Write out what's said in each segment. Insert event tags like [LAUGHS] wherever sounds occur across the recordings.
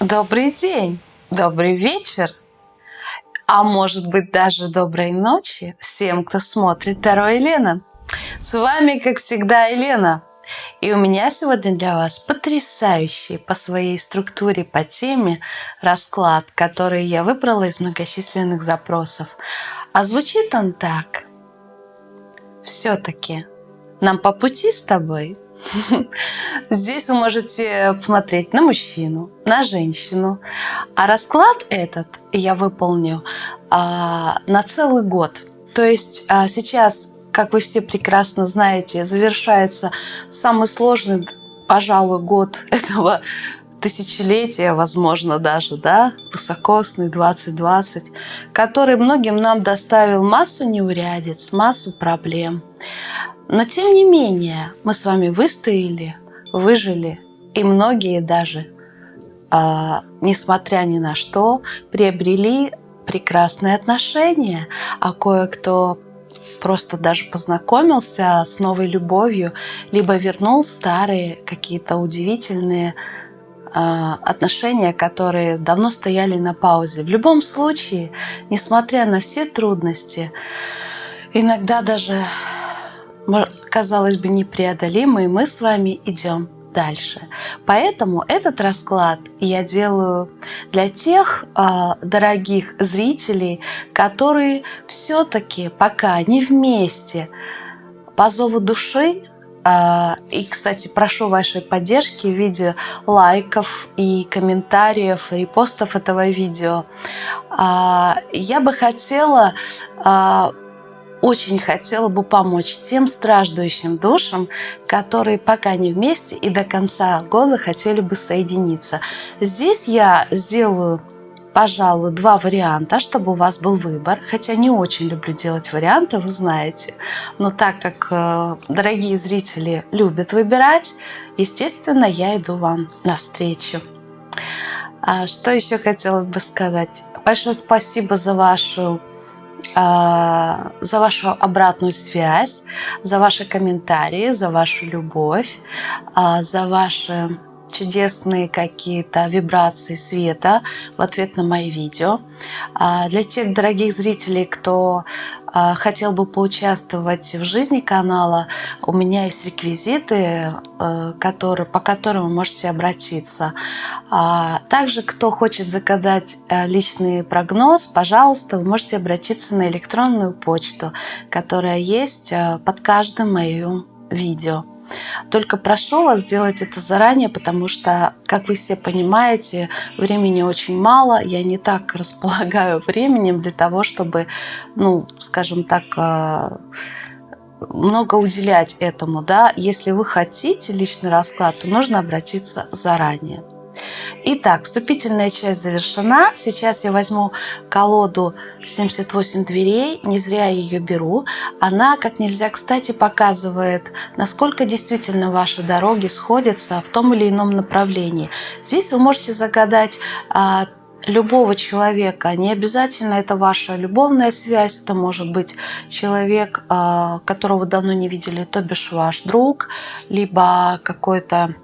Добрый день, добрый вечер, а может быть даже доброй ночи всем, кто смотрит Таро Елена. С вами, как всегда, Елена. И у меня сегодня для вас потрясающий по своей структуре, по теме расклад, который я выбрала из многочисленных запросов. А звучит он так. Все-таки нам по пути с тобой – [LAUGHS] Здесь вы можете посмотреть на мужчину, на женщину. А расклад этот я выполню а, на целый год. То есть а, сейчас, как вы все прекрасно знаете, завершается самый сложный, пожалуй, год [LAUGHS] этого тысячелетия, возможно, даже, да, высокосный 2020, который многим нам доставил массу неурядиц, массу проблем. Но тем не менее, мы с вами выстояли, выжили, и многие даже, э, несмотря ни на что, приобрели прекрасные отношения, а кое-кто просто даже познакомился с новой любовью, либо вернул старые какие-то удивительные э, отношения, которые давно стояли на паузе. В любом случае, несмотря на все трудности, иногда даже казалось бы, непреодолимые, мы с вами идем дальше. Поэтому этот расклад я делаю для тех э, дорогих зрителей, которые все-таки пока не вместе по зову души а, и, кстати, прошу вашей поддержки в виде лайков и комментариев, репостов этого видео. А, я бы хотела очень хотела бы помочь тем страждущим душам, которые пока не вместе и до конца года хотели бы соединиться. Здесь я сделаю пожалуй, два варианта, чтобы у вас был выбор. Хотя не очень люблю делать варианты, вы знаете. Но так как э, дорогие зрители любят выбирать, естественно, я иду вам навстречу. А что еще хотела бы сказать? Большое спасибо за вашу за вашу обратную связь, за ваши комментарии, за вашу любовь, а, за ваши чудесные какие-то вибрации света в ответ на мои видео. А, для тех дорогих зрителей, кто а, хотел бы поучаствовать в жизни канала, у меня есть реквизиты, э, которые, по которым вы можете обратиться. А, также, кто хочет загадать э, личный прогноз, пожалуйста, вы можете обратиться на электронную почту, которая есть э, под каждым моим видео. Только прошу вас сделать это заранее, потому что, как вы все понимаете, времени очень мало. Я не так [LAUGHS] располагаю временем для того, чтобы, ну, скажем так, э, много уделять этому. Да? Если вы хотите личный расклад, то нужно обратиться заранее. Итак, вступительная часть завершена. Сейчас я возьму колоду 78 дверей. Не зря я ее беру. Она, как нельзя кстати, показывает, насколько действительно ваши дороги сходятся в том или ином направлении. Здесь вы можете загадать а, любого человека. Не обязательно это ваша любовная связь, это может быть человек, а, которого давно не видели, то бишь ваш друг, либо какой-то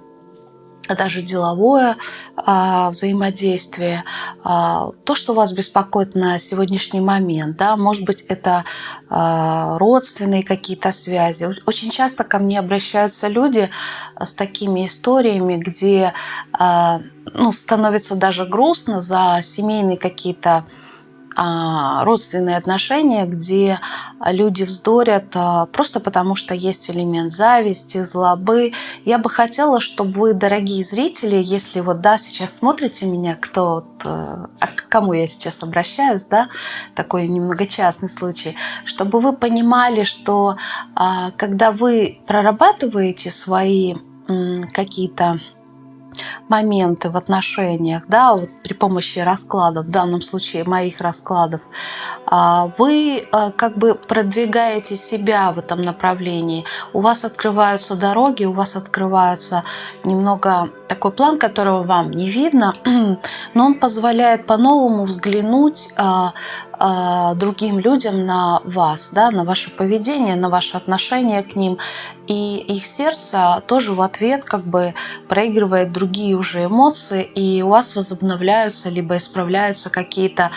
даже деловое а, взаимодействие, а, то, что вас беспокоит на сегодняшний момент, да, может быть, это а, родственные какие-то связи. Очень часто ко мне обращаются люди с такими историями, где а, ну, становится даже грустно за семейные какие-то а, родственные отношения, где люди вздорят а, просто потому, что есть элемент зависти, злобы. Я бы хотела, чтобы вы, дорогие зрители, если вот, да, сейчас смотрите меня, кто, э, а к кому я сейчас обращаюсь, да, такой немного частный случай, чтобы вы понимали, что когда вы прорабатываете свои какие-то моменты в отношениях, да, вот при помощи раскладов, в данном случае моих раскладов, а, вы э, как бы продвигаете себя в этом направлении. У вас открываются дороги, у вас открывается немного такой план, которого вам не видно, [CLEARS THROAT] но он позволяет по-новому взглянуть а, а, другим людям на вас, да, на ваше поведение, на ваше отношение к ним. И их сердце тоже в ответ как бы проигрывает другие уже эмоции, и у вас возобновляются либо исправляются какие-то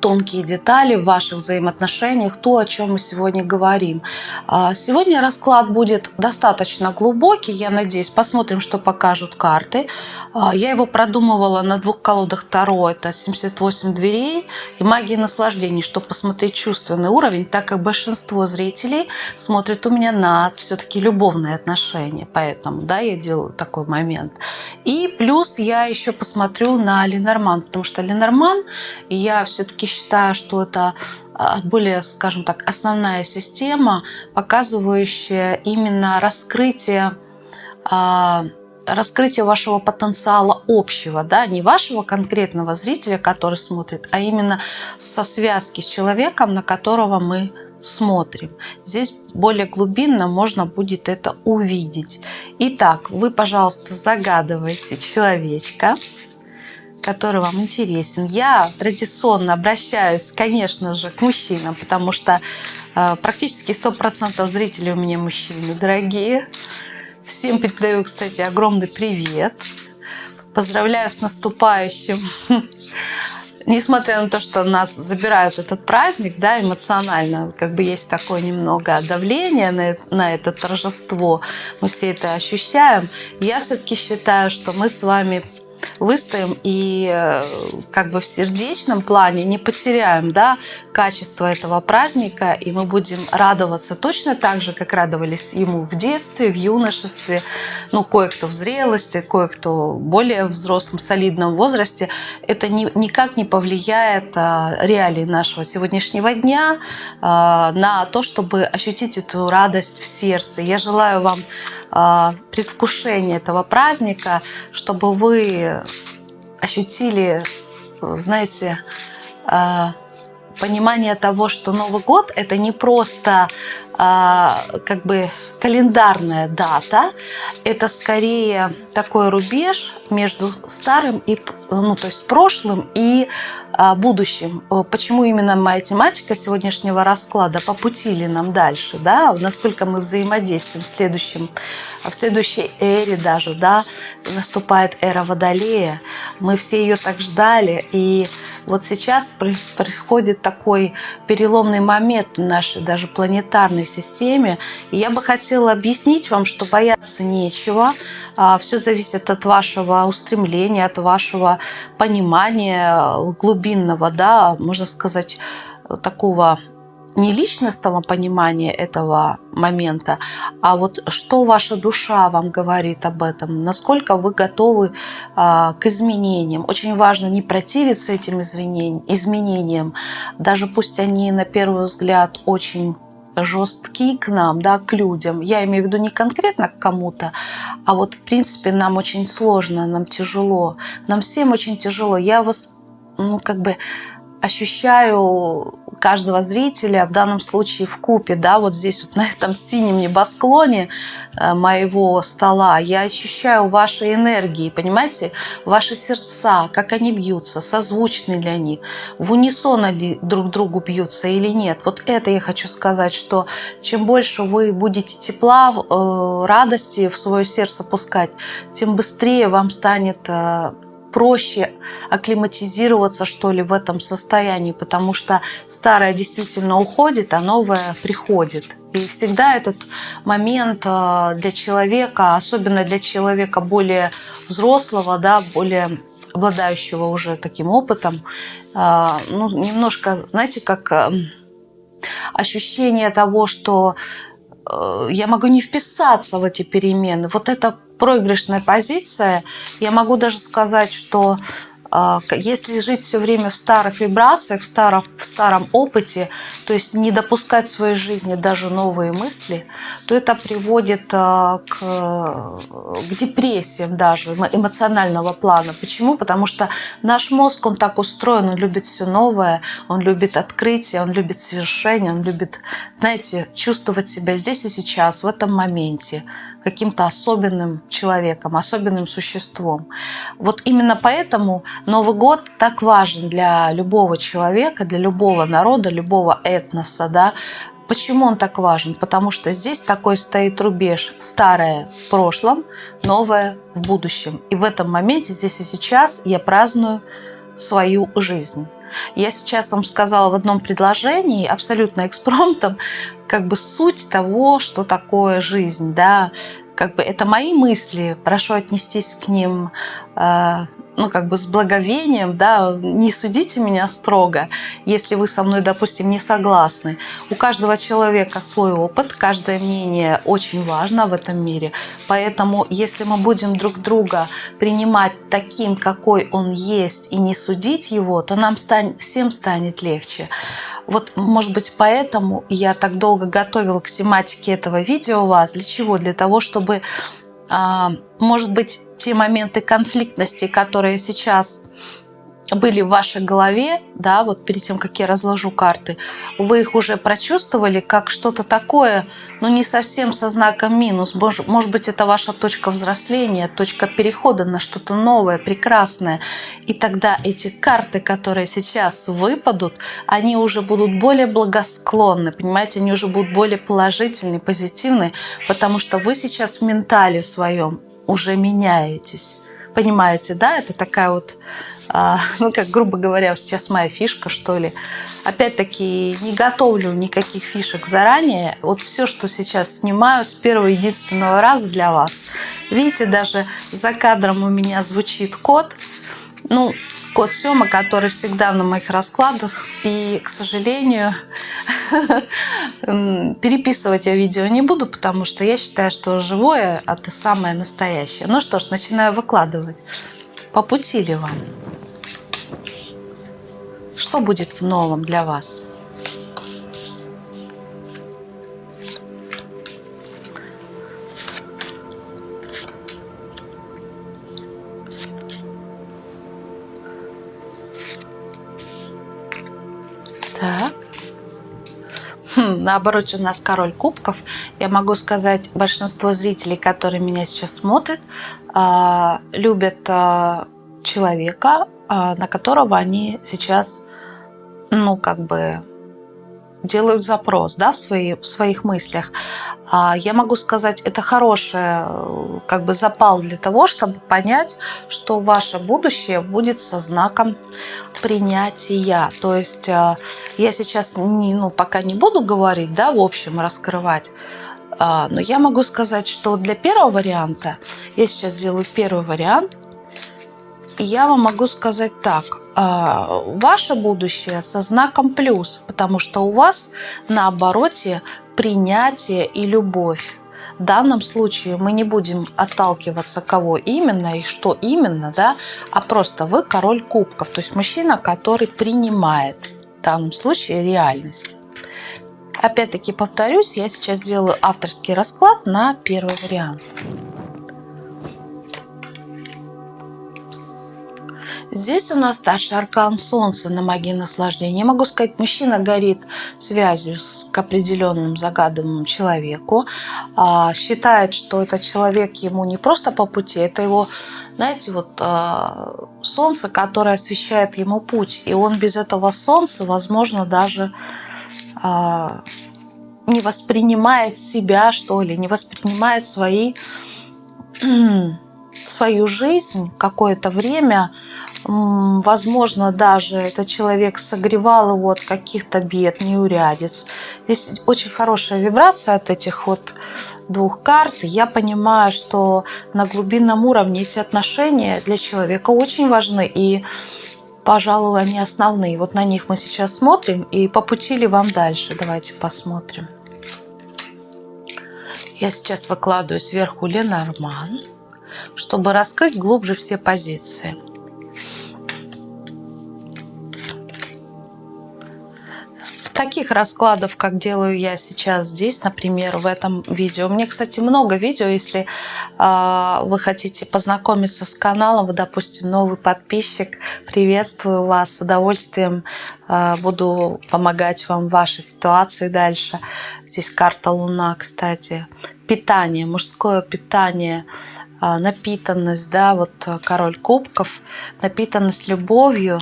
тонкие детали в ваших взаимоотношениях, то, о чем мы сегодня говорим. А, сегодня расклад будет достаточно глубокий, я надеюсь. Посмотрим, что покажут карты. А, я его продумывала на двух колодах Таро, это 78 дверей и магия наслаждений, чтобы посмотреть чувственный уровень, так как большинство зрителей смотрит у меня на все-таки любовные отношения. Поэтому, да, я делаю такой момент. И плюс я еще посмотрю на Ленорман, потому что Ленорман, я все-таки считаю, что это а, более, скажем так, основная система, показывающая именно раскрытие а, раскрытие вашего потенциала общего, да, не вашего конкретного зрителя, который смотрит, а именно со связки с человеком, на которого мы смотрим. Здесь более глубинно можно будет это увидеть. Итак, вы, пожалуйста, загадывайте человечка который вам интересен. Я традиционно обращаюсь, конечно же, к мужчинам, потому что э, практически 100% зрителей у меня мужчины дорогие. Всем передаю, кстати, огромный привет. Поздравляю с наступающим. [LAUGHS] Несмотря на то, что нас забирают этот праздник, да, эмоционально, как бы есть такое немного давление на, на это торжество, мы все это ощущаем, я все-таки считаю, что мы с вами выстоим и э, как бы в сердечном плане не потеряем да, качество этого праздника, и мы будем радоваться точно так же, как радовались ему в детстве, в юношестве, ну, кое-кто в зрелости, кое-кто более взрослом, солидном возрасте. Это ни, никак не повлияет а, реалии нашего сегодняшнего дня а, на то, чтобы ощутить эту радость в сердце. Я желаю вам а, предвкушения этого праздника, чтобы вы ощутили, знаете, а, понимание того, что Новый год это не просто как бы календарная дата, это скорее такой рубеж между старым и ну то есть прошлым и а, будущем. Почему именно моя тематика сегодняшнего расклада по пути ли нам дальше, да, насколько мы взаимодействуем в следующем, в следующей эре даже, да, наступает эра Водолея. Мы все ее так ждали, и вот сейчас происходит такой переломный момент нашей даже планетарной системе. И я бы хотела объяснить вам, что бояться нечего. А, Все зависит от вашего устремления, от вашего понимания глубинного, да, можно сказать, такого не личностного понимания этого момента, а вот что ваша душа вам говорит об этом, насколько вы готовы а, к изменениям. Очень важно не противиться этим изменениям, даже пусть они на первый взгляд очень жесткие к нам, да, к людям. Я имею в виду не конкретно к кому-то, а вот в принципе нам очень сложно, нам тяжело. Нам всем очень тяжело. Я вас ну, как бы ощущаю каждого зрителя, в данном случае в купе, да, вот здесь вот на этом синем небосклоне э, моего стола, я ощущаю ваши энергии, понимаете, ваши сердца, как они бьются, созвучны ли они, в унисон ли друг другу бьются или нет. Вот это я хочу сказать, что чем больше вы будете тепла, э, радости в свое сердце пускать, тем быстрее вам станет э, проще акклиматизироваться, что ли, в этом состоянии, потому что старое действительно уходит, а новое приходит. И всегда этот момент э, для человека, особенно для человека более взрослого, да, более обладающего уже таким опытом, э, ну, немножко, знаете, как э, ощущение того, что я могу не вписаться в эти перемены. Вот это проигрышная позиция. Я могу даже сказать, что если жить все время в старых вибрациях, в старом, в старом опыте, то есть не допускать в своей жизни даже новые мысли, то это приводит а, к, к депрессиям даже эмоционального плана. Почему? Потому что наш мозг, он так устроен, он любит все новое, он любит открытие, он любит совершение, он любит, знаете, чувствовать себя здесь и сейчас, в этом моменте каким-то особенным человеком, особенным существом. Вот именно поэтому Новый год так важен для любого человека, для любого народа, любого этноса. Да? Почему он так важен? Потому что здесь такой стоит рубеж старое в прошлом, новое в будущем. И в этом моменте, здесь и сейчас, я праздную свою жизнь. Я сейчас вам сказала в одном предложении, абсолютно экспромтом, как бы суть того, что такое жизнь, да, как бы это мои мысли, прошу отнестись к ним э, ну, как бы с благовением, да, не судите меня строго, если вы со мной, допустим, не согласны. У каждого человека свой опыт, каждое мнение очень важно в этом мире. Поэтому, если мы будем друг друга принимать таким, какой он есть, и не судить его, то нам станет, всем станет легче. Вот, может быть, поэтому я так долго готовила к тематике этого видео вас. Для чего? Для того, чтобы, а, может быть, те моменты конфликтности, которые сейчас были в вашей голове, да, вот перед тем, как я разложу карты, вы их уже прочувствовали как что-то такое, ну, не совсем со знаком минус. Может, может быть, это ваша точка взросления, точка перехода на что-то новое, прекрасное. И тогда эти карты, которые сейчас выпадут, они уже будут более благосклонны, понимаете, они уже будут более положительные, позитивные, потому что вы сейчас в ментале своем уже меняетесь. Понимаете, да? Это такая вот [LAUGHS] ну, как, грубо говоря, сейчас моя фишка, что ли. Опять-таки, не готовлю никаких фишек заранее. Вот все, что сейчас снимаю с первого единственного раза для вас. Видите, даже за кадром у меня звучит код. Ну, код Сёма, который всегда на моих раскладах. И, к сожалению, [LAUGHS] переписывать я видео не буду, потому что я считаю, что живое – это самое настоящее. Ну что ж, начинаю выкладывать. По пути ли вам? Что будет в новом для вас? Так. Хм, наоборот, у нас король кубков. Я могу сказать, большинство зрителей, которые меня сейчас смотрят, а, любят а, человека, а, на которого они сейчас ну, как бы делают запрос да, в, свои, в своих мыслях. А я могу сказать, это хороший как бы запал для того, чтобы понять, что ваше будущее будет со знаком принятия. То есть а, я сейчас не, ну, пока не буду говорить, да, в общем, раскрывать, а, но я могу сказать, что для первого варианта, я сейчас сделаю первый вариант, я вам могу сказать так – а, ваше будущее со знаком плюс, потому что у вас на обороте принятие и любовь. В данном случае мы не будем отталкиваться, кого именно и что именно, да, а просто вы король кубков, то есть мужчина, который принимает в данном случае реальность. Опять-таки повторюсь, я сейчас делаю авторский расклад на первый вариант. Здесь у нас старший аркан Солнца на магии наслаждения. Я могу сказать, мужчина горит связью с, к определенному загаданному человеку. А, считает, что этот человек ему не просто по пути, это его, знаете, вот а, солнце, которое освещает ему путь. И он без этого солнца, возможно, даже а, не воспринимает себя, что ли, не воспринимает свои [CLEARS THROAT] свою жизнь какое-то время, возможно, даже этот человек согревал его от каких-то бед, неурядиц. Здесь очень хорошая вибрация от этих вот двух карт. Я понимаю, что на глубинном уровне эти отношения для человека очень важны и пожалуй, они основные. Вот на них мы сейчас смотрим и по пути ли вам дальше. Давайте посмотрим. Я сейчас выкладываю сверху Ленорман чтобы раскрыть глубже все позиции. таких раскладов, как делаю я сейчас здесь, например, в этом видео. У меня, кстати, много видео, если э, вы хотите познакомиться с каналом, вы, допустим, новый подписчик, приветствую вас, с удовольствием э, буду помогать вам в вашей ситуации дальше. Здесь карта Луна, кстати. Питание, мужское питание – напитанность, да, вот король кубков, напитанность любовью,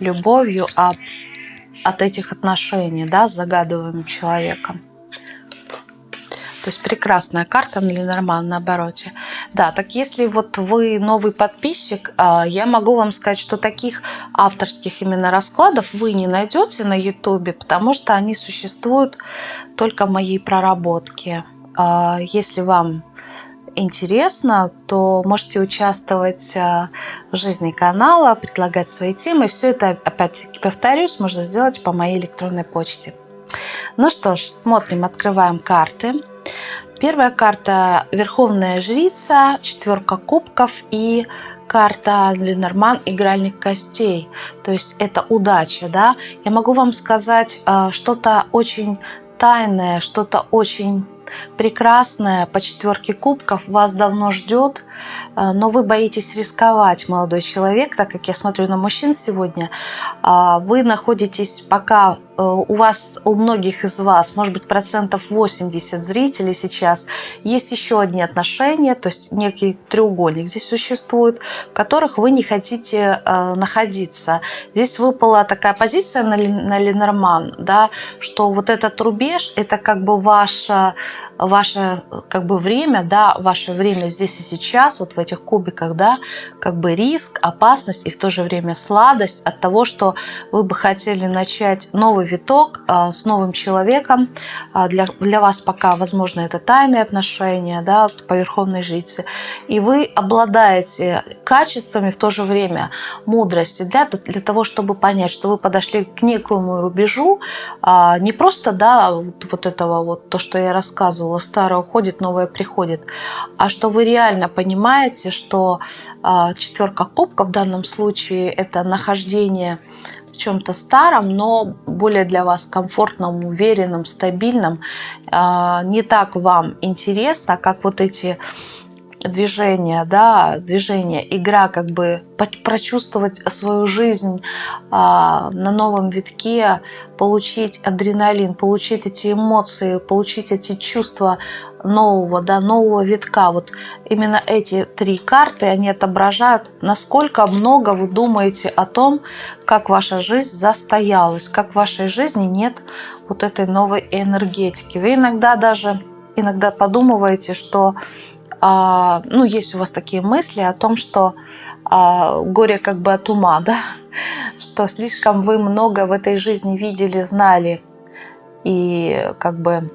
любовью, а от этих отношений да, с загадываемым человеком. То есть прекрасная карта на Ленорман на обороте. Да, так если вот вы новый подписчик, а, я могу вам сказать, что таких авторских именно раскладов вы не найдете на ютубе, потому что они существуют только в моей проработке. А, если вам интересно, то можете участвовать э, в жизни канала, предлагать свои темы. Все это, опять-таки, повторюсь, можно сделать по моей электронной почте. Ну что ж, смотрим, открываем карты. Первая карта – Верховная Жрица, четверка кубков и карта Ленорман «Игральник костей». То есть это удача, да? Я могу вам сказать э, что-то очень тайное, что-то очень прекрасная по четверке кубков вас давно ждет, но вы боитесь рисковать, молодой человек, так как я смотрю на мужчин сегодня. А, вы находитесь пока Э, у вас, у многих из вас, может быть, процентов 80 зрителей сейчас, есть еще одни отношения, то есть некий треугольник здесь существует, в которых вы не хотите э, находиться. Здесь выпала такая позиция на Ленорман, да, что вот этот рубеж, это как бы ваша ваше как бы время, да, ваше время здесь и сейчас, вот в этих кубиках, да, как бы риск, опасность и в то же время сладость от того, что вы бы хотели начать новый виток а, с новым человеком. А, для, для вас пока, возможно, это тайные отношения, да, по верховной жрице. И вы обладаете качествами в то же время мудрости для, для того, чтобы понять, что вы подошли к некому рубежу, а, не просто, да, вот, вот этого вот, то, что я рассказывала, рассказывала, старое уходит, новое приходит, а что вы реально понимаете, что а, четверка кубков в данном случае это нахождение в чем-то старом, но более для вас комфортном, уверенном, стабильном, а, не так вам интересно, как вот эти движение, да, движение, игра, как бы прочувствовать свою жизнь а, на новом витке, получить адреналин, получить эти эмоции, получить эти чувства нового, да, нового витка. Вот именно эти три карты, они отображают, насколько много вы думаете о том, как ваша жизнь застоялась, как в вашей жизни нет вот этой новой энергетики. Вы иногда даже иногда подумываете, что ну, есть у вас такие мысли о том, что а, горе как бы от ума, [LAUGHS] да, что слишком вы много в этой жизни видели, знали, и как бы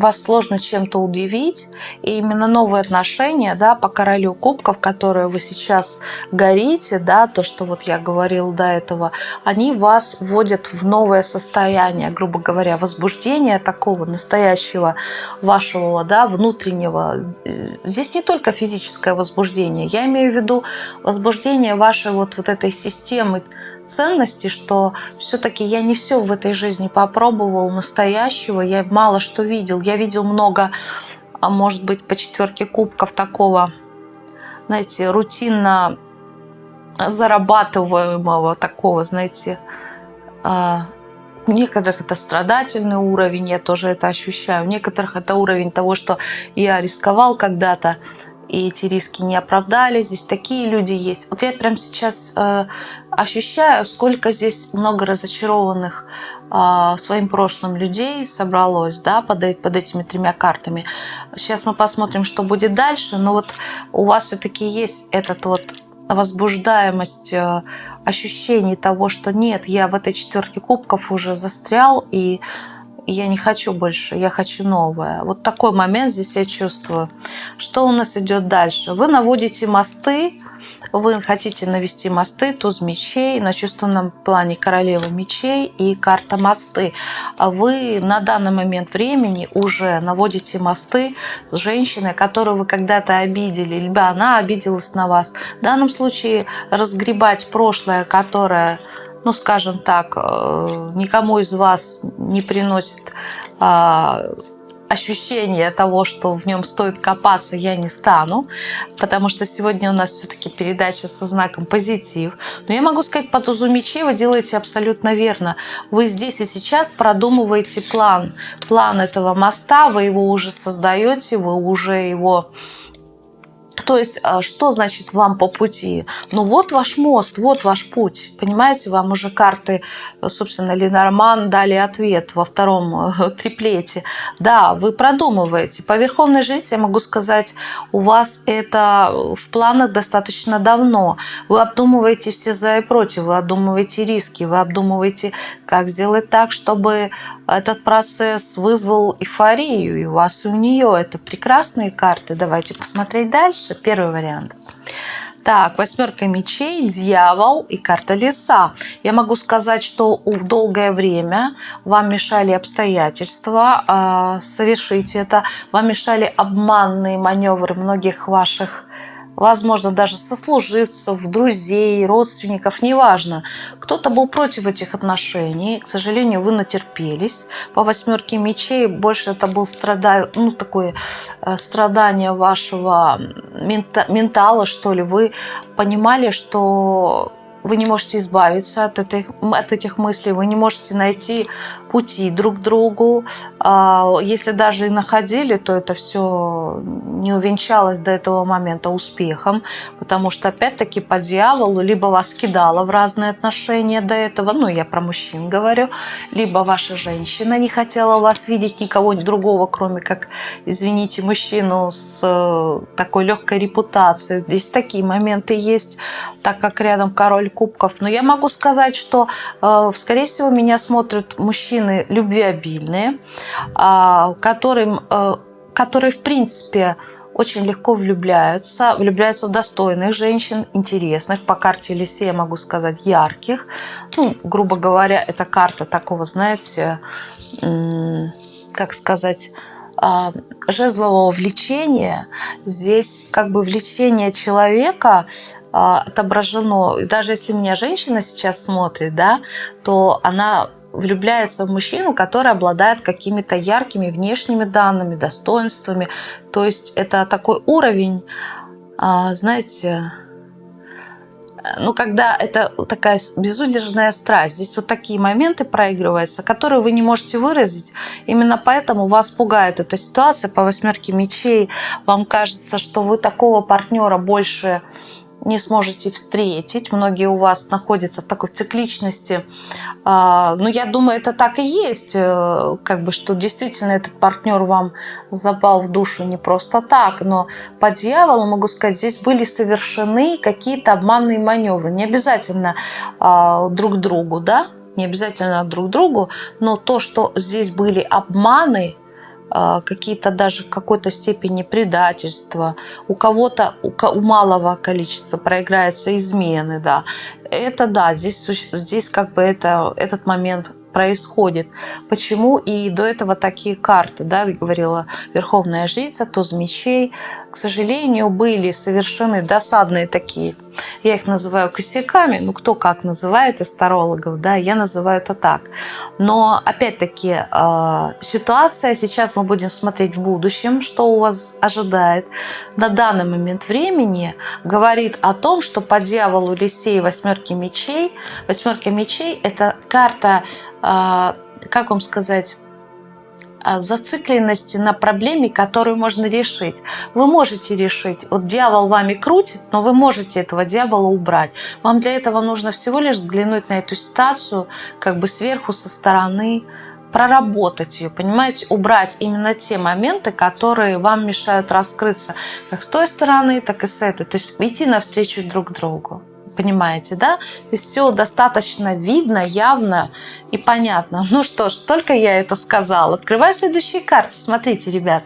вас сложно чем-то удивить, и именно новые отношения, да, по королю кубков, которые вы сейчас горите, да, то, что вот я говорил до этого, они вас вводят в новое состояние, грубо говоря, возбуждение такого настоящего вашего, да, внутреннего. Здесь не только физическое возбуждение, я имею в виду возбуждение вашей вот, вот этой системы ценности, что все-таки я не все в этой жизни попробовал настоящего, я мало что видел. Я видел много, а может быть, по четверке кубков такого, знаете, рутинно зарабатываемого такого, знаете, а, у некоторых это страдательный уровень, я тоже это ощущаю. У некоторых это уровень того, что я рисковал когда-то, и эти риски не оправдались. Здесь такие люди есть. Вот я прямо сейчас э, ощущаю, сколько здесь много разочарованных э, своим прошлым людей собралось да, под, под этими тремя картами. Сейчас мы посмотрим, что будет дальше. Но вот у вас все-таки есть этот вот возбуждаемость э, ощущений того, что нет, я в этой четверке кубков уже застрял, и я не хочу больше, я хочу новое. Вот такой момент здесь я чувствую. Что у нас идет дальше? Вы наводите мосты, вы хотите навести мосты, туз мечей, на чувственном плане королева мечей и карта мосты. А вы на данный момент времени уже наводите мосты с женщиной, которую вы когда-то обидели, либо она обиделась на вас. В данном случае разгребать прошлое, которое ну, скажем так, э, никому из вас не приносит а, ощущение того, что в нем стоит копаться, я не стану, потому что сегодня у нас все-таки передача со знаком позитив. Но я могу сказать, по тузу мечей вы делаете абсолютно верно. Вы здесь и сейчас продумываете план. План этого моста, вы его уже создаете, вы уже его то есть, а, что значит вам по пути? Ну, вот ваш мост, вот ваш путь. Понимаете, вам уже карты, собственно, Ленорман дали ответ во втором э, [LAUGHS] триплете. Да, вы продумываете. По Верховной Жрице я могу сказать, у вас это в планах достаточно давно. Вы обдумываете все за и против, вы обдумываете риски, вы обдумываете, как сделать так, чтобы этот процесс вызвал эйфорию и у вас, и у нее. Это прекрасные карты. Давайте посмотреть дальше. Первый вариант. Так, восьмерка мечей, дьявол и карта леса. Я могу сказать, что в долгое время вам мешали обстоятельства э, совершить это. Вам мешали обманные маневры многих ваших возможно, даже сослуживцев, друзей, родственников, неважно. Кто-то был против этих отношений, к сожалению, вы натерпелись. По восьмерке мечей больше это был страда... ну, такое э, страдание вашего мента... ментала, что ли. Вы понимали, что вы не можете избавиться от, этой, от этих мыслей, вы не можете найти пути друг к другу. А, если даже и находили, то это все не увенчалось до этого момента успехом, потому что опять-таки по дьяволу либо вас кидало в разные отношения до этого, ну я про мужчин говорю, либо ваша женщина не хотела вас видеть никого другого, кроме как, извините, мужчину с э, такой легкой репутацией. Здесь такие моменты есть, так как рядом король кубков. Но я могу сказать, что, э, скорее всего, меня смотрят мужчины любвеобильные, а, которым, э, которые, в принципе, очень легко влюбляются, влюбляются в достойных женщин, интересных, по карте Лисе я могу сказать, ярких. Ну, грубо говоря, это карта такого, знаете, как сказать, а, жезлового влечения. Здесь как бы влечение человека отображено. И даже если меня женщина сейчас смотрит, да, то она влюбляется в мужчину, который обладает какими-то яркими внешними данными, достоинствами. То есть это такой уровень, а, знаете, ну, когда это такая безудержная страсть, здесь вот такие моменты проигрываются, которые вы не можете выразить. Именно поэтому вас пугает эта ситуация по восьмерке мечей. Вам кажется, что вы такого партнера больше не сможете встретить. Многие у вас находятся в такой цикличности. А, Но ну, я думаю, это так и есть. Э, как бы, что действительно этот партнер вам запал в душу не просто так. Но по дьяволу, могу сказать, здесь были совершены какие-то обманные маневры. Не обязательно а, друг другу, да? Не обязательно друг другу, но то, что здесь были обманы, какие-то даже в какой-то степени предательства, у кого-то, у, у малого количества проиграются измены, да. Это да, здесь, здесь как бы это, этот момент происходит. Почему и до этого такие карты, да, говорила Верховная Жрица, туз мечей, к сожалению, были совершены досадные такие, я их называю косяками, ну кто как называет астрологов, да, я называю это так. Но опять-таки э, ситуация, сейчас мы будем смотреть в будущем, что у вас ожидает. На данный момент времени говорит о том, что по дьяволу Лисей восьмерки мечей, восьмерка мечей это карта, э, как вам сказать, а, зацикленности на проблеме, которую можно решить. Вы можете решить. Вот дьявол вами крутит, но вы можете этого дьявола убрать. Вам для этого нужно всего лишь взглянуть на эту ситуацию как бы сверху, со стороны, проработать ее, понимаете, убрать именно те моменты, которые вам мешают раскрыться как с той стороны, так и с этой. То есть идти навстречу друг другу. Понимаете, да? То есть все достаточно видно, явно и понятно. Ну что ж, только я это сказала. Открываю следующие карты. Смотрите, ребят,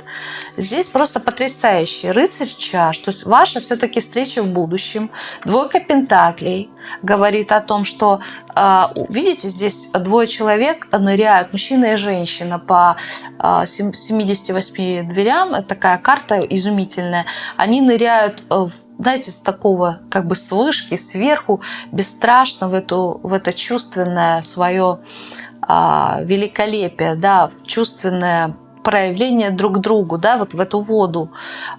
здесь просто потрясающий рыцарь чаш. То есть ваша все-таки встреча в будущем. Двойка пентаклей говорит о том, что, а, видите, здесь двое человек ныряют, мужчина и женщина, по 78 а, дверям. Такая карта изумительная. Они ныряют, э, знаете, с такого как бы с вышки, сверху, бесстрашно в, эту, в это чувственное свое великолепие, да, чувственное проявление друг другу, да, вот в эту воду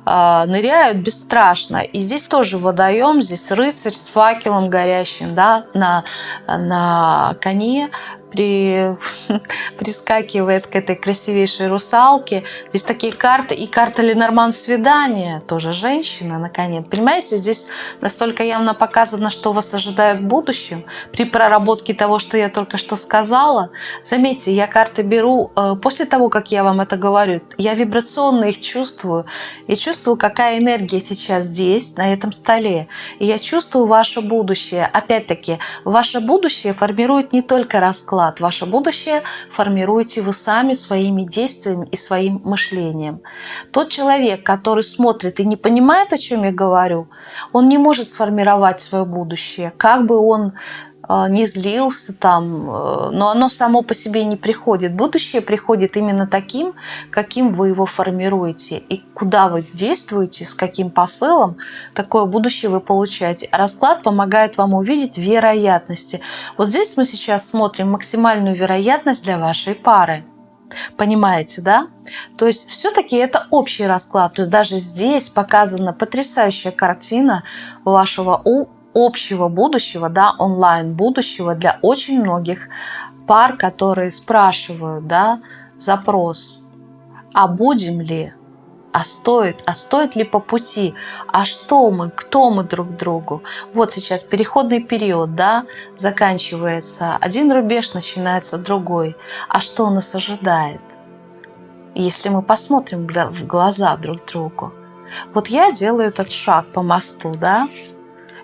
э, ныряют бесстрашно. И здесь тоже водоем, здесь рыцарь с факелом горящим, да, на, на коне, при, [LAUGHS] прискакивает к этой красивейшей русалке. Здесь такие карты. И карта Ленорман свидания, тоже женщина, наконец. Понимаете, здесь настолько явно показано, что вас ожидает в будущем. При проработке того, что я только что сказала. Заметьте, я карты беру э, после того, как я вам это говорю. Я вибрационно их чувствую. И чувствую, какая энергия сейчас здесь, на этом столе. И я чувствую ваше будущее. Опять-таки, ваше будущее формирует не только расклад, вклад. Ваше будущее формируете вы сами своими действиями и своим мышлением. Тот человек, который смотрит и не понимает, о чем я говорю, он не может сформировать свое будущее. Как бы он не злился там, э, но оно само по себе не приходит. Будущее приходит именно таким, каким вы его формируете. И куда вы действуете, с каким посылом, такое будущее вы получаете. Расклад помогает вам увидеть вероятности. Вот здесь мы сейчас смотрим максимальную вероятность для вашей пары. Понимаете, да? То есть все-таки это общий расклад. То есть даже здесь показана потрясающая картина вашего общего будущего, да, онлайн будущего для очень многих пар, которые спрашивают, да, запрос, а будем ли, а стоит, а стоит ли по пути, а что мы, кто мы друг другу. Вот сейчас переходный период, да, заканчивается один рубеж, начинается другой. А что нас ожидает? Если мы посмотрим в глаза друг другу. Вот я делаю этот шаг по мосту, да,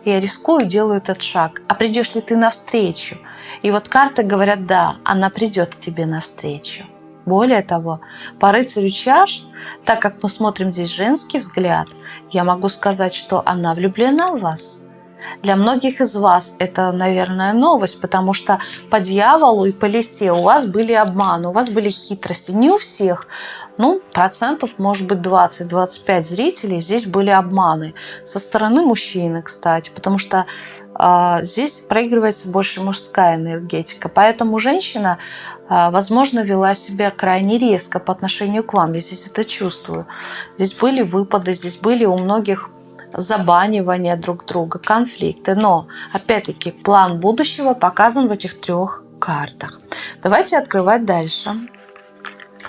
я рискую, делаю этот шаг. А придешь ли ты навстречу? И вот карты говорят, да, она придет тебе навстречу. Более того, по рыцарю чаш, так как мы смотрим здесь женский взгляд, я могу сказать, что она влюблена в вас. Для многих из вас это, наверное, новость, потому что по дьяволу и по лисе у вас были обманы, у вас были хитрости. Не у всех, ну, процентов, может быть, 20-25 зрителей здесь были обманы. Со стороны мужчины, кстати, потому что э, здесь проигрывается больше мужская энергетика. Поэтому женщина, э, возможно, вела себя крайне резко по отношению к вам. Я здесь это чувствую. Здесь были выпады, здесь были у многих забанивания друг друга, конфликты. Но, опять-таки, план будущего показан в этих трех картах. Давайте открывать дальше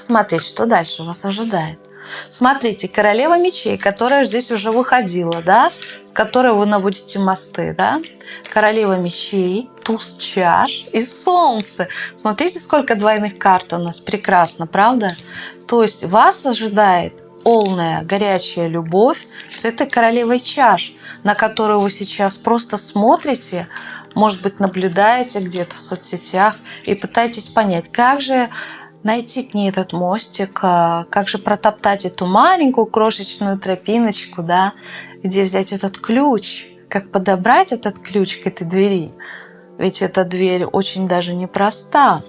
смотреть, что дальше вас ожидает. Смотрите, королева мечей, которая здесь уже выходила, да, с которой вы наводите мосты, да. Королева мечей, туз чаш и солнце. Смотрите, сколько двойных карт у нас. Прекрасно, правда? То есть вас ожидает полная горячая любовь с этой королевой чаш, на которую вы сейчас просто смотрите, может быть, наблюдаете где-то в соцсетях и пытаетесь понять, как же найти к ней этот мостик, а, как же протоптать эту маленькую крошечную тропиночку, да, где взять этот ключ, как подобрать этот ключ к этой двери. Ведь эта дверь очень даже непроста.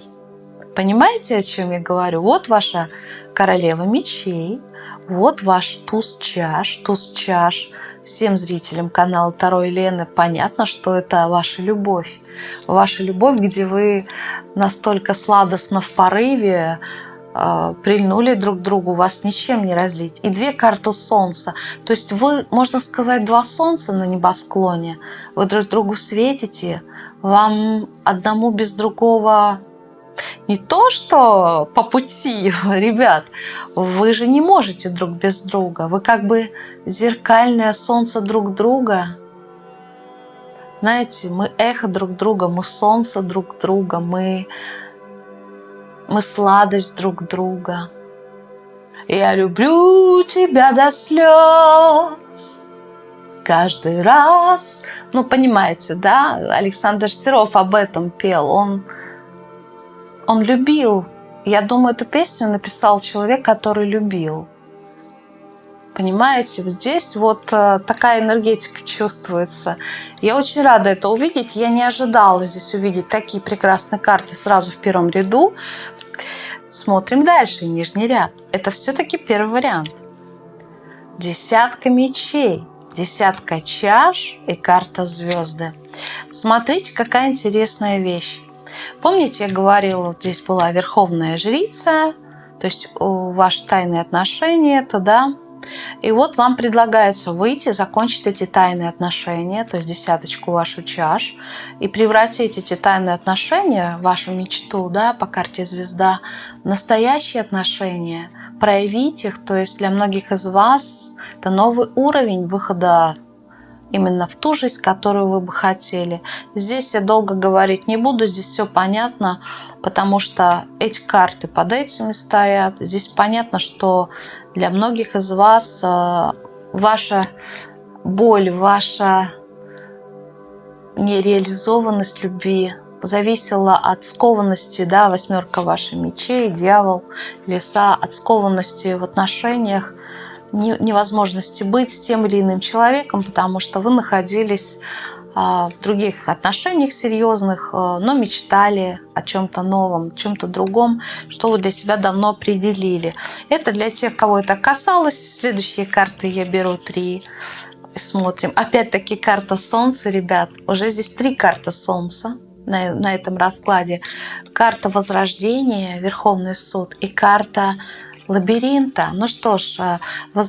Понимаете, о чем я говорю? Вот ваша королева мечей, вот ваш туз чаш, туз чаш – всем зрителям канала Второй Лены понятно, что это ваша любовь. Ваша любовь, где вы настолько сладостно в порыве э, прильнули друг к другу, вас ничем не разлить. И две карты солнца. То есть вы, можно сказать, два солнца на небосклоне. Вы друг другу светите. Вам одному без другого не то, что по пути, [LAUGHS] ребят, вы же не можете друг без друга. Вы как бы зеркальное солнце друг друга. Знаете, мы эхо друг друга, мы солнце друг друга, мы, мы сладость друг друга. Я люблю тебя до слез. Каждый раз. Ну, понимаете, да? Александр Серов об этом пел. Он он любил. Я думаю, эту песню написал человек, который любил. Понимаете, здесь вот э, такая энергетика чувствуется. Я очень рада это увидеть. Я не ожидала здесь увидеть такие прекрасные карты сразу в первом ряду. Смотрим дальше, нижний ряд. Это все-таки первый вариант. Десятка мечей, десятка чаш и карта звезды. Смотрите, какая интересная вещь. Помните, я говорила, здесь была верховная жрица, то есть ваши тайные отношения, это да, и вот вам предлагается выйти, закончить эти тайные отношения, то есть десяточку вашу чаш, и превратить эти тайные отношения, вашу мечту, да, по карте звезда, в настоящие отношения, проявить их, то есть для многих из вас это новый уровень выхода именно в ту жизнь, которую вы бы хотели. Здесь я долго говорить не буду, здесь все понятно, потому что эти карты под этими стоят. Здесь понятно, что для многих из вас э, ваша боль, ваша нереализованность любви зависела от скованности, да, восьмерка вашей мечей, дьявол, леса, от скованности в отношениях, невозможности быть с тем или иным человеком, потому что вы находились а, в других отношениях серьезных, а, но мечтали о чем-то новом, чем-то другом, что вы для себя давно определили. Это для тех, кого это касалось. Следующие карты я беру три. Смотрим. Опять-таки карта Солнца, ребят. Уже здесь три карты Солнца на, на этом раскладе. Карта Возрождения, Верховный суд и карта лабиринта. Ну что ж, э,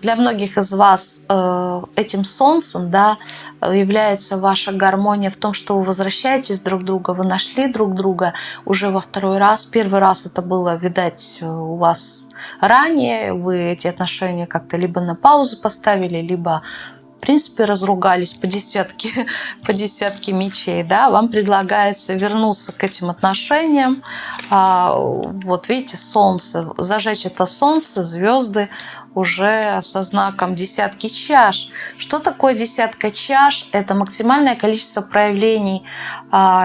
для многих из вас э, этим солнцем да, является ваша гармония в том, что вы возвращаетесь друг к другу, вы нашли друг друга уже во второй раз. Первый раз это было, видать, у вас ранее, вы эти отношения как-то либо на паузу поставили, либо принципе, разругались по десятке, [LAUGHS] по десятке мечей, да, вам предлагается вернуться к этим отношениям. А, вот видите, солнце, зажечь это солнце, звезды, уже со знаком десятки чаш. Что такое десятка чаш? Это максимальное количество проявлений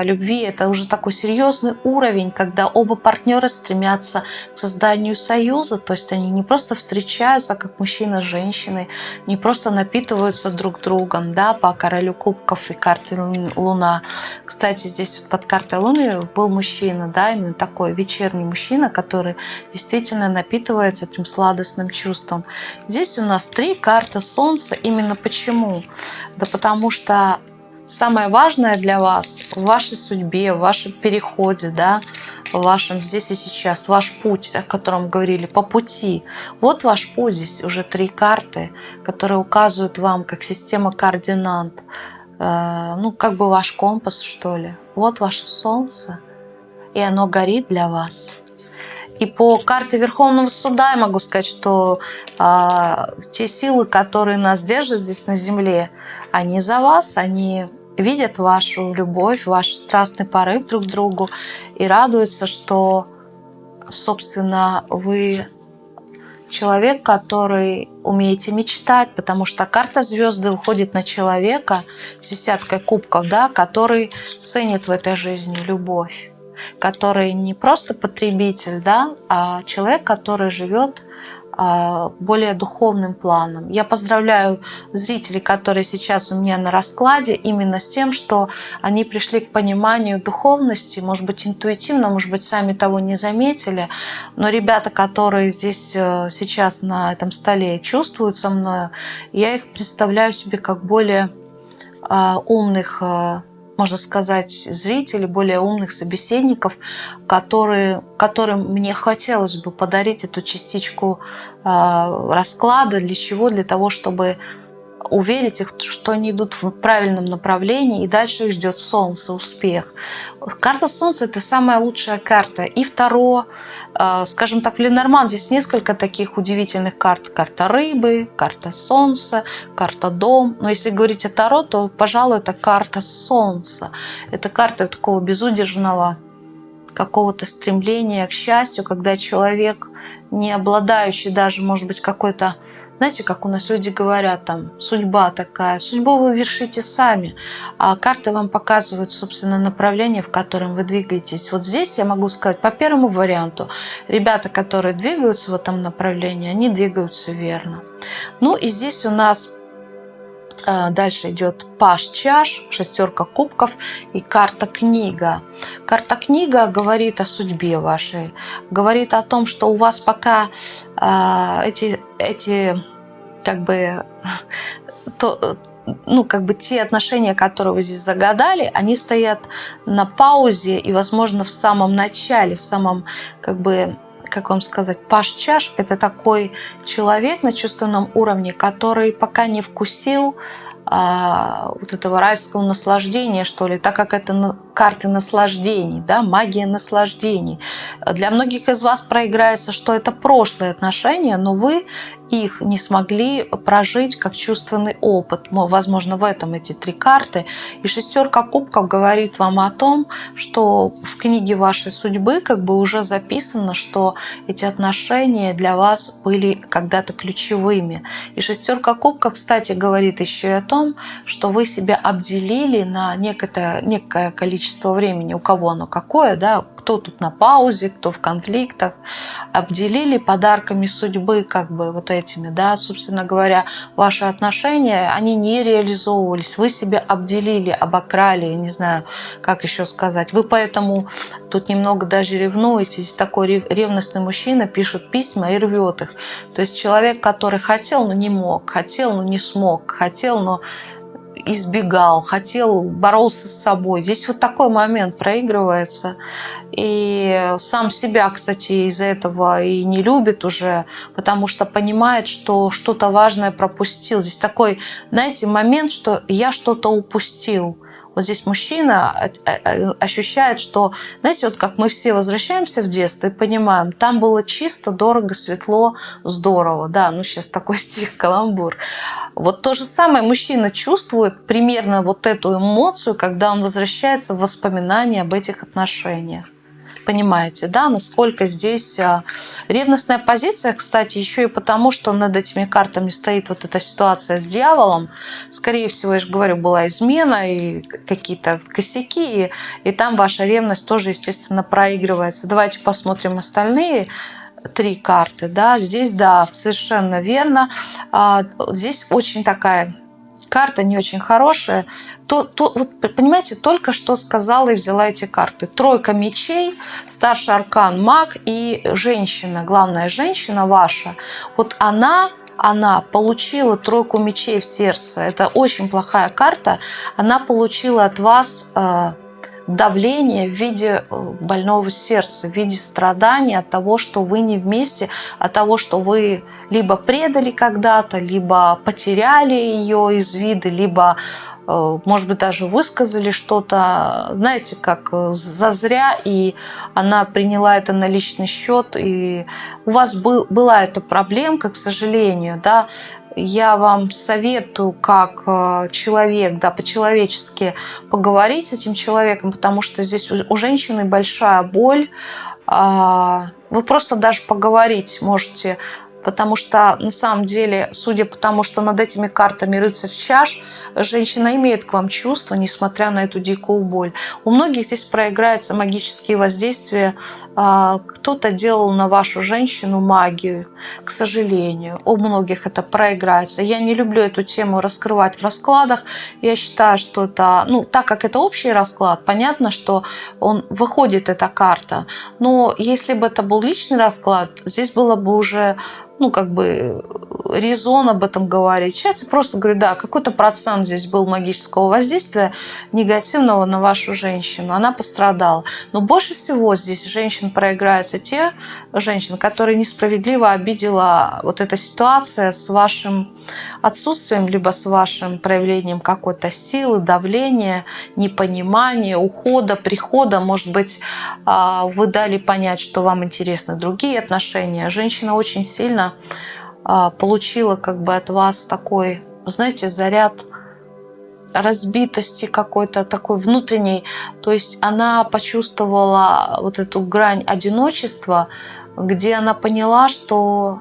любви. Это уже такой серьезный уровень, когда оба партнера стремятся к созданию союза. То есть они не просто встречаются, как мужчина с женщиной, не просто напитываются друг другом да, по королю кубков и карте Луна. Кстати, здесь вот под картой Луны был мужчина, да, именно такой вечерний мужчина, который действительно напитывается этим сладостным чувством. Здесь у нас три карты Солнца. Именно почему? Да потому что самое важное для вас в вашей судьбе, в вашем переходе, да, в вашем здесь и сейчас, ваш путь, о котором говорили, по пути. Вот ваш путь, здесь уже три карты, которые указывают вам как система координат, э, ну, как бы ваш компас, что ли. Вот ваше солнце, и оно горит для вас. И по карте Верховного Суда я могу сказать, что а, те силы, которые нас держат здесь на Земле, они за вас, они видят вашу любовь, ваш страстный порыв друг к другу и радуются, что, собственно, вы человек, который умеете мечтать, потому что карта звезды выходит на человека с десяткой кубков, да, который ценит в этой жизни любовь который не просто потребитель, да, а человек, который живет более духовным планом. Я поздравляю зрителей, которые сейчас у меня на раскладе, именно с тем, что они пришли к пониманию духовности, может быть, интуитивно, может быть, сами того не заметили, но ребята, которые здесь э, сейчас на этом столе чувствуют со мной, я их представляю себе как более а, умных э, можно сказать, зрителей, более умных собеседников, которые, которым мне хотелось бы подарить эту частичку э, расклада. Для чего? Для того, чтобы уверить их, что они идут в правильном направлении, и дальше их ждет солнце, успех. Карта солнца – это самая лучшая карта. И второе, э, скажем так, в Ленорман здесь несколько таких удивительных карт. Карта рыбы, карта солнца, карта дом. Но если говорить о Таро, то, пожалуй, это карта солнца. Это карта такого безудержного какого-то стремления к счастью, когда человек, не обладающий даже, может быть, какой-то знаете, как у нас люди говорят, там, судьба такая, судьбу вы вершите сами, а карты вам показывают, собственно, направление, в котором вы двигаетесь. Вот здесь я могу сказать, по первому варианту, ребята, которые двигаются в этом направлении, они двигаются верно. Ну и здесь у нас а, Дальше идет паш чаш, шестерка кубков и карта книга. Карта книга говорит о судьбе вашей, говорит о том, что у вас пока э, эти, эти как бы то, ну, как бы те отношения, которые вы здесь загадали, они стоят на паузе и, возможно, в самом начале, в самом, как бы, как вам сказать, Паш Чаш – это такой человек на чувственном уровне, который пока не вкусил а, вот этого райского наслаждения, что ли, так как это карты наслаждений, да, магия наслаждений. Для многих из вас проиграется, что это прошлые отношения, но вы их не смогли прожить как чувственный опыт. Возможно, в этом эти три карты. И шестерка кубков говорит вам о том, что в книге вашей судьбы как бы уже записано, что эти отношения для вас были когда-то ключевыми. И шестерка кубков, кстати, говорит еще и о том, что вы себя обделили на некое, некое количество времени, у кого оно какое, да, кто тут на паузе, кто в конфликтах, обделили подарками судьбы, как бы вот этими, да, собственно говоря, ваши отношения, они не реализовывались, вы себя обделили, обокрали, не знаю, как еще сказать. Вы поэтому тут немного даже ревнуете. Здесь такой ревностный мужчина пишет письма и рвет их. То есть человек, который хотел, но не мог, хотел, но не смог, хотел, но избегал, хотел, боролся с собой. Здесь вот такой момент проигрывается. И сам себя, кстати, из-за этого и не любит уже, потому что понимает, что что-то важное пропустил. Здесь такой, знаете, момент, что я что-то упустил. Вот здесь мужчина ощущает, что, знаете, вот как мы все возвращаемся в детство и понимаем, там было чисто, дорого, светло, здорово. Да, ну сейчас такой [LAUGHS] стих, каламбур. Вот то же самое мужчина чувствует примерно вот эту эмоцию, когда он возвращается в воспоминания об этих отношениях понимаете, да, насколько здесь а, ревностная позиция, кстати, еще и потому, что над этими картами стоит вот эта ситуация с дьяволом. Скорее всего, я же говорю, была измена и какие-то косяки, и, и там ваша ревность тоже, естественно, проигрывается. Давайте посмотрим остальные три карты, да, здесь, да, совершенно верно. А, здесь очень такая карта не очень хорошая, то, то вот понимаете, только что сказала и взяла эти карты. Тройка мечей, старший аркан маг и женщина, главная женщина ваша, вот она она получила тройку мечей в сердце. Это очень плохая карта. Она получила от вас э, давление в виде э, больного сердца, в виде страдания от того, что вы не вместе, от того, что вы либо предали когда-то, либо потеряли ее из вида, либо э, может быть, даже высказали что-то, знаете, как э, зазря, и она приняла это на личный счет, и у вас был, была эта проблемка, к сожалению, да, я вам советую как э, человек, да, по-человечески поговорить с этим человеком, потому что здесь у женщины большая боль. А, вы просто даже поговорить можете Потому что на самом деле, судя по тому, что над этими картами рыцарь чаш, женщина имеет к вам чувства, несмотря на эту дикую боль. У многих здесь проиграются магические воздействия. А, кто-то делал на вашу женщину магию, к сожалению. У многих это проиграется. Я не люблю эту тему раскрывать в раскладах. Я считаю, что это, ну, так как это общий расклад, понятно, что он выходит, эта карта. Но если бы это был личный расклад, здесь было бы уже ну, как бы резон об этом говорить. Сейчас я просто говорю, да, какой-то процент здесь был магического воздействия негативного на вашу женщину. Она пострадала. Но больше всего здесь женщин проиграются те женщины, которые несправедливо обидела вот эта ситуация с вашим отсутствием, либо с вашим проявлением какой-то силы, давления, непонимания, ухода, прихода. Может быть, а, вы дали понять, что вам интересны другие отношения. Женщина очень сильно а, получила как бы от вас такой, знаете, заряд разбитости какой-то такой внутренней. То есть она почувствовала вот эту грань одиночества, где она поняла, что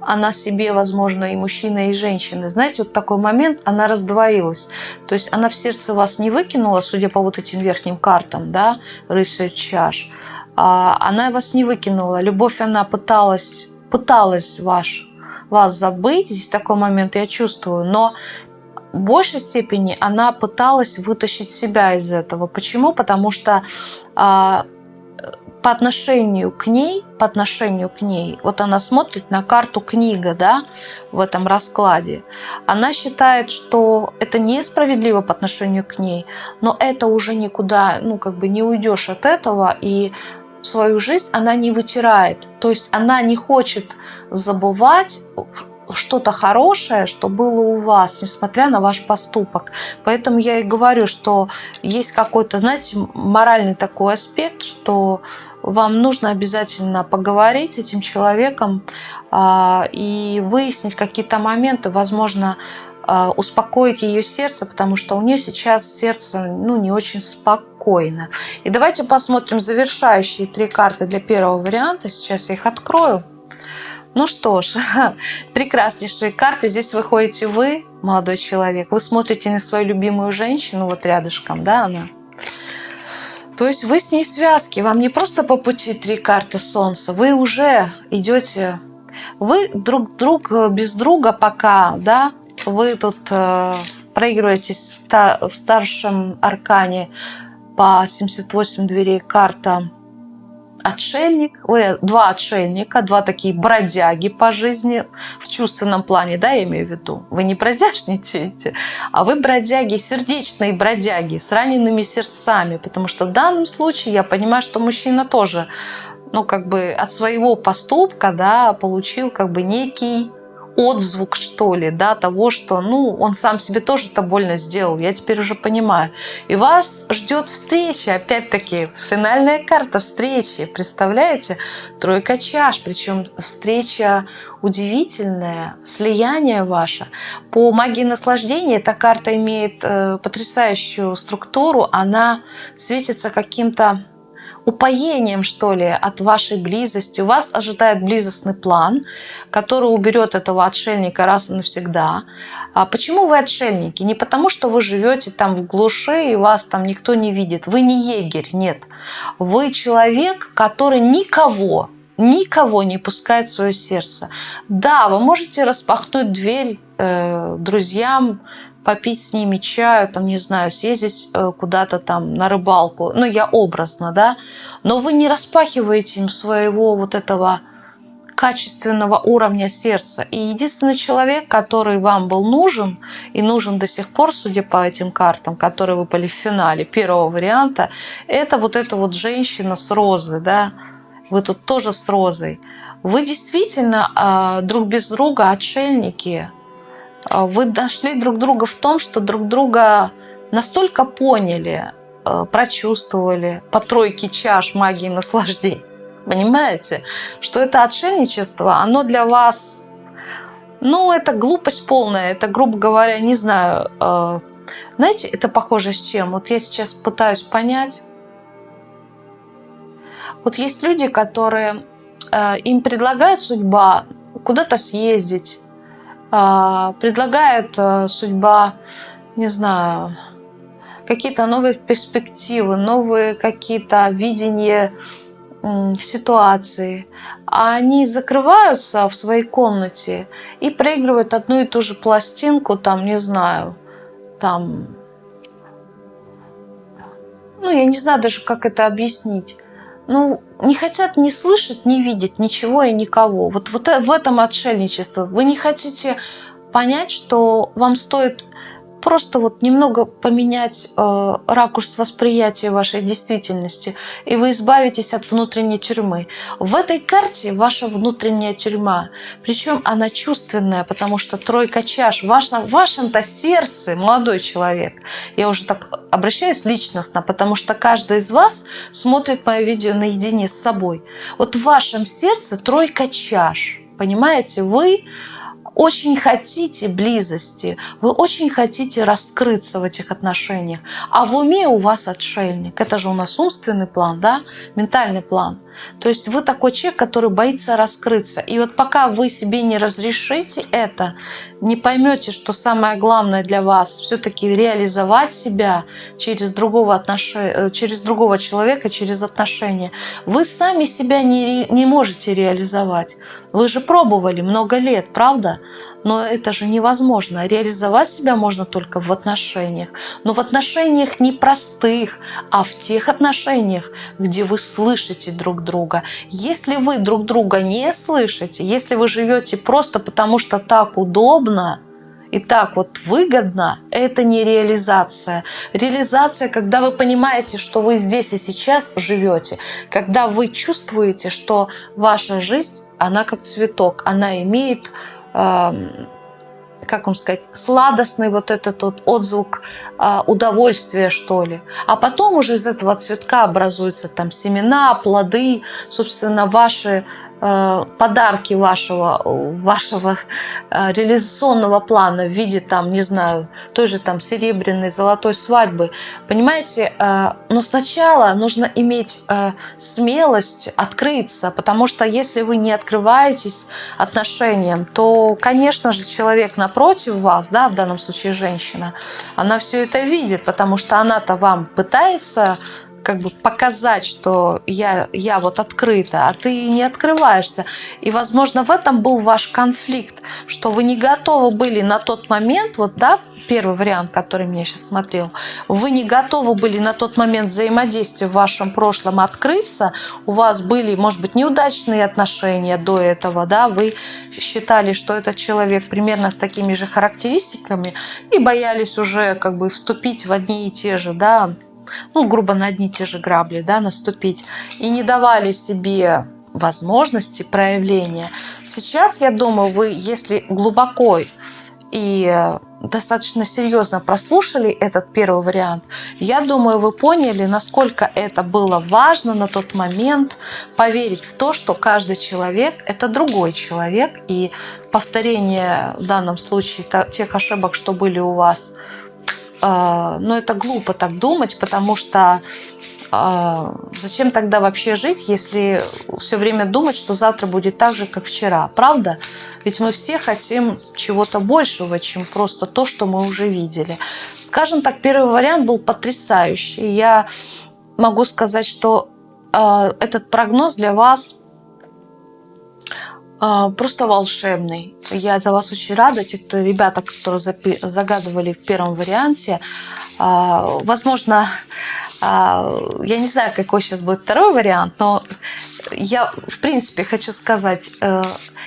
она себе, возможно, и мужчина, и женщина. Знаете, вот такой момент, она раздвоилась. То есть она в сердце вас не выкинула, судя по вот этим верхним картам, да, рыцарь чаш. А она вас не выкинула. Любовь она пыталась, пыталась ваш, вас забыть. Здесь такой момент я чувствую. Но в большей степени она пыталась вытащить себя из этого. Почему? Потому что а, по отношению к ней, по отношению к ней, вот она смотрит на карту книга, да, в этом раскладе, она считает, что это несправедливо по отношению к ней, но это уже никуда, ну, как бы не уйдешь от этого, и свою жизнь она не вытирает. То есть она не хочет забывать что-то хорошее, что было у вас, несмотря на ваш поступок. Поэтому я и говорю, что есть какой-то, знаете, моральный такой аспект, что вам нужно обязательно поговорить с этим человеком а, и выяснить какие-то моменты, возможно, успокоить ее сердце, потому что у нее сейчас сердце ну, не очень спокойно. И давайте посмотрим завершающие три карты для первого варианта. Сейчас я их открою. Ну что ж, [LAUGHS] прекраснейшие карты. Здесь выходите вы, молодой человек. Вы смотрите на свою любимую женщину, вот рядышком, да, она. То есть вы с ней в связке. Вам не просто по пути три карты Солнца. Вы уже идете... Вы друг друг без друга пока, да, вы тут э, проигрываетесь в старшем аркане по 78 дверей карта отшельник, вы два отшельника, два такие бродяги по жизни в чувственном плане, да, я имею в виду. Вы не бродяжничаете, а вы бродяги, сердечные бродяги с ранеными сердцами, потому что в данном случае я понимаю, что мужчина тоже ну, как бы от своего поступка, да, получил как бы некий отзвук, что ли, да, того, что, ну, он сам себе тоже это больно сделал, я теперь уже понимаю. И вас ждет встреча, опять-таки, финальная карта встречи, представляете? Тройка чаш, причем встреча удивительная, слияние ваше. По магии наслаждения эта карта имеет э, потрясающую структуру, она светится каким-то упоением, что ли, от вашей близости. Вас ожидает близостный план, который уберет этого отшельника раз и навсегда. А почему вы отшельники? Не потому, что вы живете там в глуши и вас там никто не видит. Вы не егерь, нет. Вы человек, который никого, никого не пускает в свое сердце. Да, вы можете распахнуть дверь э, друзьям, попить с ними чаю, там, не знаю, съездить э, куда-то там на рыбалку. Ну, я образно, да. Но вы не распахиваете им своего вот этого качественного уровня сердца. И единственный человек, который вам был нужен и нужен до сих пор, судя по этим картам, которые выпали в финале первого варианта, это вот эта вот женщина с розой, да, вы тут тоже с розой. Вы действительно э, друг без друга отшельники, а, вы нашли друг друга в том, что друг друга настолько поняли, а, прочувствовали по тройке чаш магии наслаждений. Понимаете, что это отшельничество, оно для вас, ну, это глупость полная, это, грубо говоря, не знаю, а, знаете, это похоже с чем? Вот я сейчас пытаюсь понять. Вот есть люди, которые им предлагает судьба куда-то съездить, а, предлагает э, судьба, не знаю, какие-то новые перспективы, новые какие-то видения ситуации, а они закрываются в своей комнате и проигрывают одну и ту же пластинку, там, не знаю, там, ну, я не знаю даже, как это объяснить ну, не хотят не слышать, не видеть ничего и никого. Вот, вот в этом отшельничество. Вы не хотите понять, что вам стоит просто вот немного поменять э, ракурс восприятия вашей действительности, и вы избавитесь от внутренней тюрьмы. В этой карте ваша внутренняя тюрьма, причем она чувственная, потому что тройка чаш, вашем, в вашем-то сердце, молодой человек, я уже так обращаюсь личностно, потому что каждый из вас смотрит мое видео наедине с собой. Вот в вашем сердце тройка чаш, понимаете, вы очень хотите близости, вы очень хотите раскрыться в этих отношениях, а в уме у вас отшельник. Это же у нас умственный план, да, ментальный план. То есть вы такой человек, который боится раскрыться. И вот пока вы себе не разрешите это, не поймете, что самое главное для вас все-таки реализовать себя через другого, отнош... Э, через другого человека, через отношения, вы сами себя не, не можете реализовать. Вы же пробовали много лет, правда? Но это же невозможно. Реализовать себя можно только в отношениях. Но в отношениях не простых, а в тех отношениях, где вы слышите друг друга. Если вы друг друга не слышите, если вы живете просто потому, что так удобно, и так вот выгодно, это не реализация. Реализация, когда вы понимаете, что вы здесь и сейчас живете, когда вы чувствуете, что ваша жизнь, она как цветок, она имеет как вам сказать, сладостный вот этот вот отзвук э, удовольствия, что ли. А потом уже из этого цветка образуются там семена, плоды, собственно, ваши подарки вашего, вашего э, реализационного плана в виде, там, не знаю, той же там серебряной, золотой свадьбы. Понимаете, э, но сначала нужно иметь смелость открыться, потому что если вы не открываетесь отношениям, то, конечно же, человек напротив вас, да, в данном случае женщина, она все это видит, потому что она-то вам пытается как бы показать, что я, я вот открыта, а ты не открываешься. И, возможно, в этом был ваш конфликт, что вы не готовы были на тот момент, вот, да, первый вариант, который меня сейчас смотрел, вы не готовы были на тот момент взаимодействия в вашем прошлом открыться, у вас были, может быть, неудачные отношения до этого, да, вы считали, что этот человек примерно с такими же характеристиками и боялись уже как бы вступить в одни и те же, да, ну, грубо на одни и те же грабли, да, наступить, и не давали себе возможности проявления. Сейчас, я думаю, вы, если глубоко и достаточно серьезно прослушали этот первый вариант, я думаю, вы поняли, насколько это было важно на тот момент поверить в то, что каждый человек – это другой человек, и повторение в данном случае тех ошибок, что были у вас – но это глупо так думать, потому что а, зачем тогда вообще жить, если все время думать, что завтра будет так же, как вчера, правда? Ведь мы все хотим чего-то большего, чем просто то, что мы уже видели. Скажем так, первый вариант был потрясающий. Я могу сказать, что э, этот прогноз для вас а, просто волшебный. Я за вас очень рада. Те, кто, ребята, которые загадывали в первом варианте, а, возможно, а, я не знаю, какой сейчас будет второй вариант, но я, в принципе, хочу сказать, э,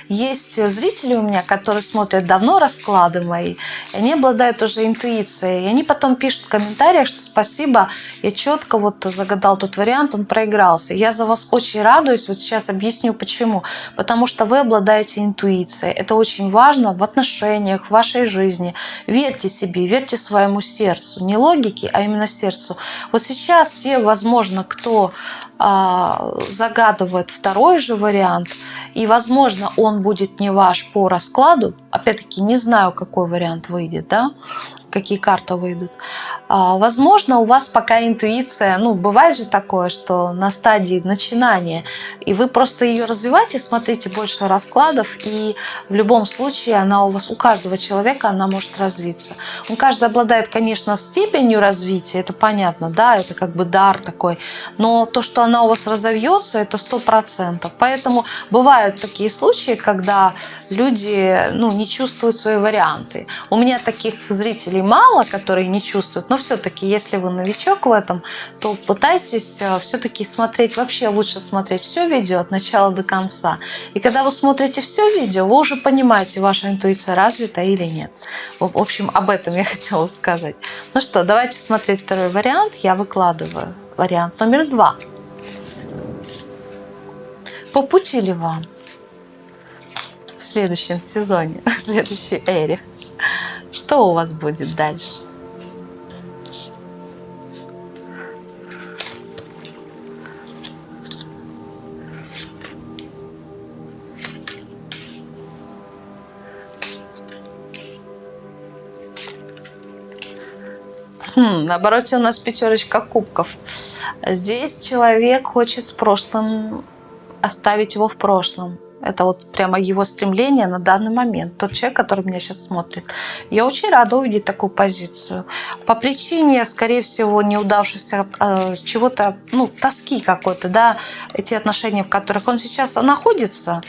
есть зрители у меня, которые смотрят давно расклады мои, и они обладают уже интуицией. И они потом пишут в комментариях, что спасибо, я четко вот загадал тот вариант, он проигрался. Я за вас очень радуюсь, вот сейчас объясню почему. Потому что вы обладаете интуицией. Это очень важно в отношениях, в вашей жизни. Верьте себе, верьте своему сердцу. Не логике, а именно сердцу. Вот сейчас те, возможно, кто а, загадывает второй же вариант, и, возможно, он будет не ваш по раскладу, опять-таки не знаю, какой вариант выйдет, да, какие карты выйдут. А, возможно, у вас пока интуиция, ну, бывает же такое, что на стадии начинания, и вы просто ее развиваете, смотрите больше раскладов, и в любом случае она у вас, у каждого человека она может развиться. Он каждый обладает, конечно, степенью развития, это понятно, да, это как бы дар такой, но то, что она у вас разовьется, это сто процентов. Поэтому бывают такие случаи, когда люди, ну, не чувствуют свои варианты. У меня таких зрителей мало, которые не чувствуют, но все-таки, если вы новичок в этом, то пытайтесь э, все-таки смотреть, вообще лучше смотреть все видео от начала до конца. И когда вы смотрите все видео, вы уже понимаете, ваша интуиция развита или нет. В общем, об этом я [LAUGHS] хотела сказать. Ну что, давайте смотреть второй вариант. Я выкладываю вариант номер два. По пути ли вам в следующем сезоне, [LAUGHS] в следующей эре? Что у вас будет дальше? Хм, на у нас пятерочка кубков. Здесь человек хочет с прошлым оставить его в прошлом. Это вот прямо его стремление на данный момент. Тот человек, который меня сейчас смотрит. Я очень рада увидеть такую позицию. По причине, скорее всего, неудавшегося э, чего-то, ну, тоски какой-то, да, эти отношения, в которых он сейчас находится,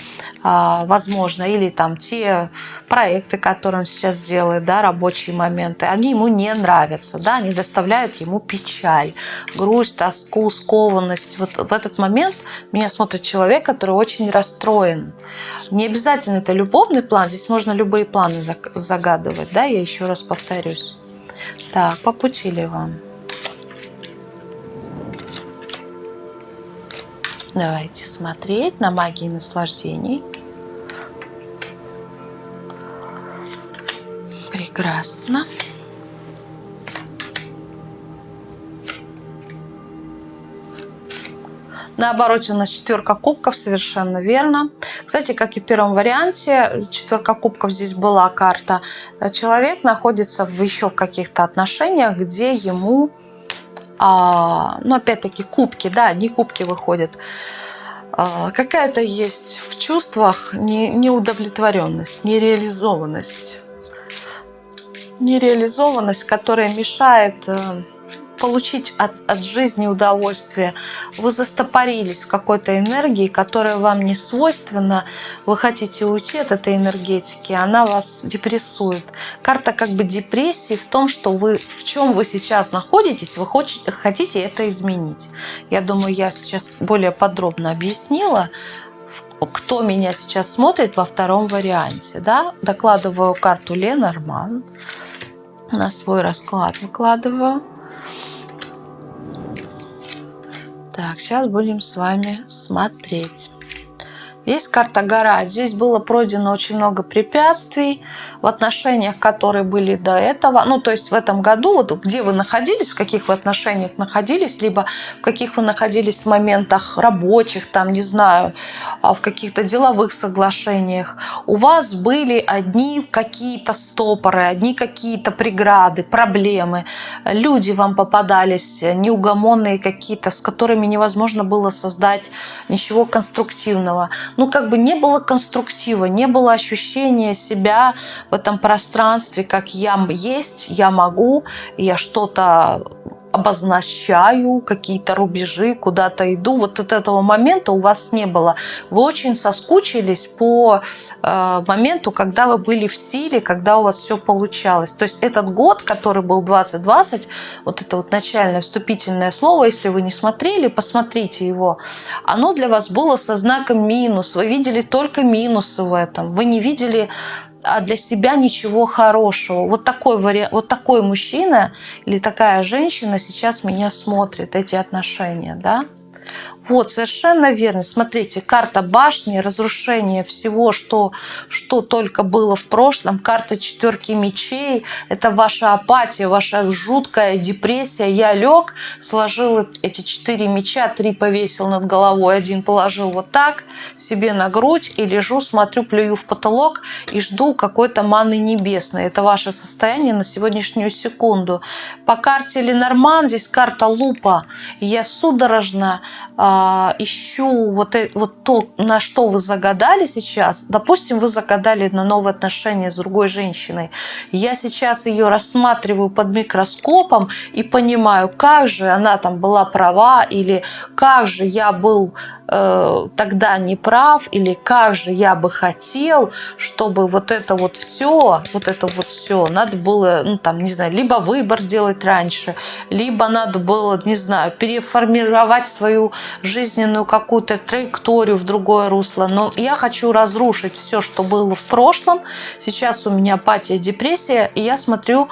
э, возможно, или там те проекты, которые он сейчас делает, да, рабочие моменты, они ему не нравятся, да, они доставляют ему печаль, грусть, тоску, скованность. Вот в этот момент меня смотрит человек, который очень расстроен не обязательно это любовный план, здесь можно любые планы загадывать, да, я еще раз повторюсь. Так, по пути ли вам? Давайте смотреть на магии наслаждений. Прекрасно. На обороте у нас четверка кубков, совершенно верно. Кстати, как и в первом варианте, четверка кубков здесь была карта. Человек находится в еще в каких-то отношениях, где ему, а, ну опять-таки кубки, да, не кубки выходят. А, какая-то есть в чувствах не, неудовлетворенность, нереализованность. Нереализованность, которая мешает э, получить от, от жизни удовольствие. Вы застопорились в какой-то энергии, которая вам не свойственна. Вы хотите уйти от этой энергетики, она вас депрессует. Карта как бы депрессии в том, что вы в чем вы сейчас находитесь, вы хотите это изменить. Я думаю, я сейчас более подробно объяснила кто меня сейчас смотрит во втором варианте. Да? Докладываю карту Ленорман. На свой расклад выкладываю. Так, сейчас будем с вами смотреть. Есть карта гора. Здесь было пройдено очень много препятствий в отношениях, которые были до этого. Ну, то есть в этом году, вот где вы находились, в каких вы отношениях находились, либо в каких вы находились в моментах рабочих, там, не знаю, а в каких-то деловых соглашениях, у вас были одни какие-то стопоры, одни какие-то преграды, проблемы. Люди вам попадались неугомонные какие-то, с которыми невозможно было создать ничего конструктивного ну, как бы не было конструктива, не было ощущения себя в этом пространстве, как я есть, я могу, я что-то обозначаю какие-то рубежи, куда-то иду. Вот от этого момента у вас не было. Вы очень соскучились по э, моменту, когда вы были в силе, когда у вас все получалось. То есть этот год, который был 2020, вот это вот начальное вступительное слово, если вы не смотрели, посмотрите его, оно для вас было со знаком минус. Вы видели только минусы в этом. Вы не видели а для себя ничего хорошего. Вот такой, вариант, вот такой мужчина или такая женщина сейчас меня смотрит, эти отношения, да? Вот, совершенно верно. Смотрите, карта башни, разрушение всего, что, что только было в прошлом. Карта четверки мечей. Это ваша апатия, ваша жуткая депрессия. Я лег, сложил эти четыре меча, три повесил над головой, один положил вот так себе на грудь и лежу, смотрю, плюю в потолок и жду какой-то маны небесной. Это ваше состояние на сегодняшнюю секунду. По карте Ленорман здесь карта лупа. Я судорожно а, ищу вот, э, вот то, на что вы загадали сейчас. Допустим, вы загадали на новые отношения с другой женщиной. Я сейчас ее рассматриваю под микроскопом и понимаю, как же она там была права или как же я был э, тогда не прав или как же я бы хотел, чтобы вот это вот все, вот это вот все, надо было, ну там, не знаю, либо выбор сделать раньше, либо надо было, не знаю, переформировать свою жизненную какую-то траекторию в другое русло. Но я хочу разрушить все, что было в прошлом. Сейчас у меня апатия, депрессия, и я смотрю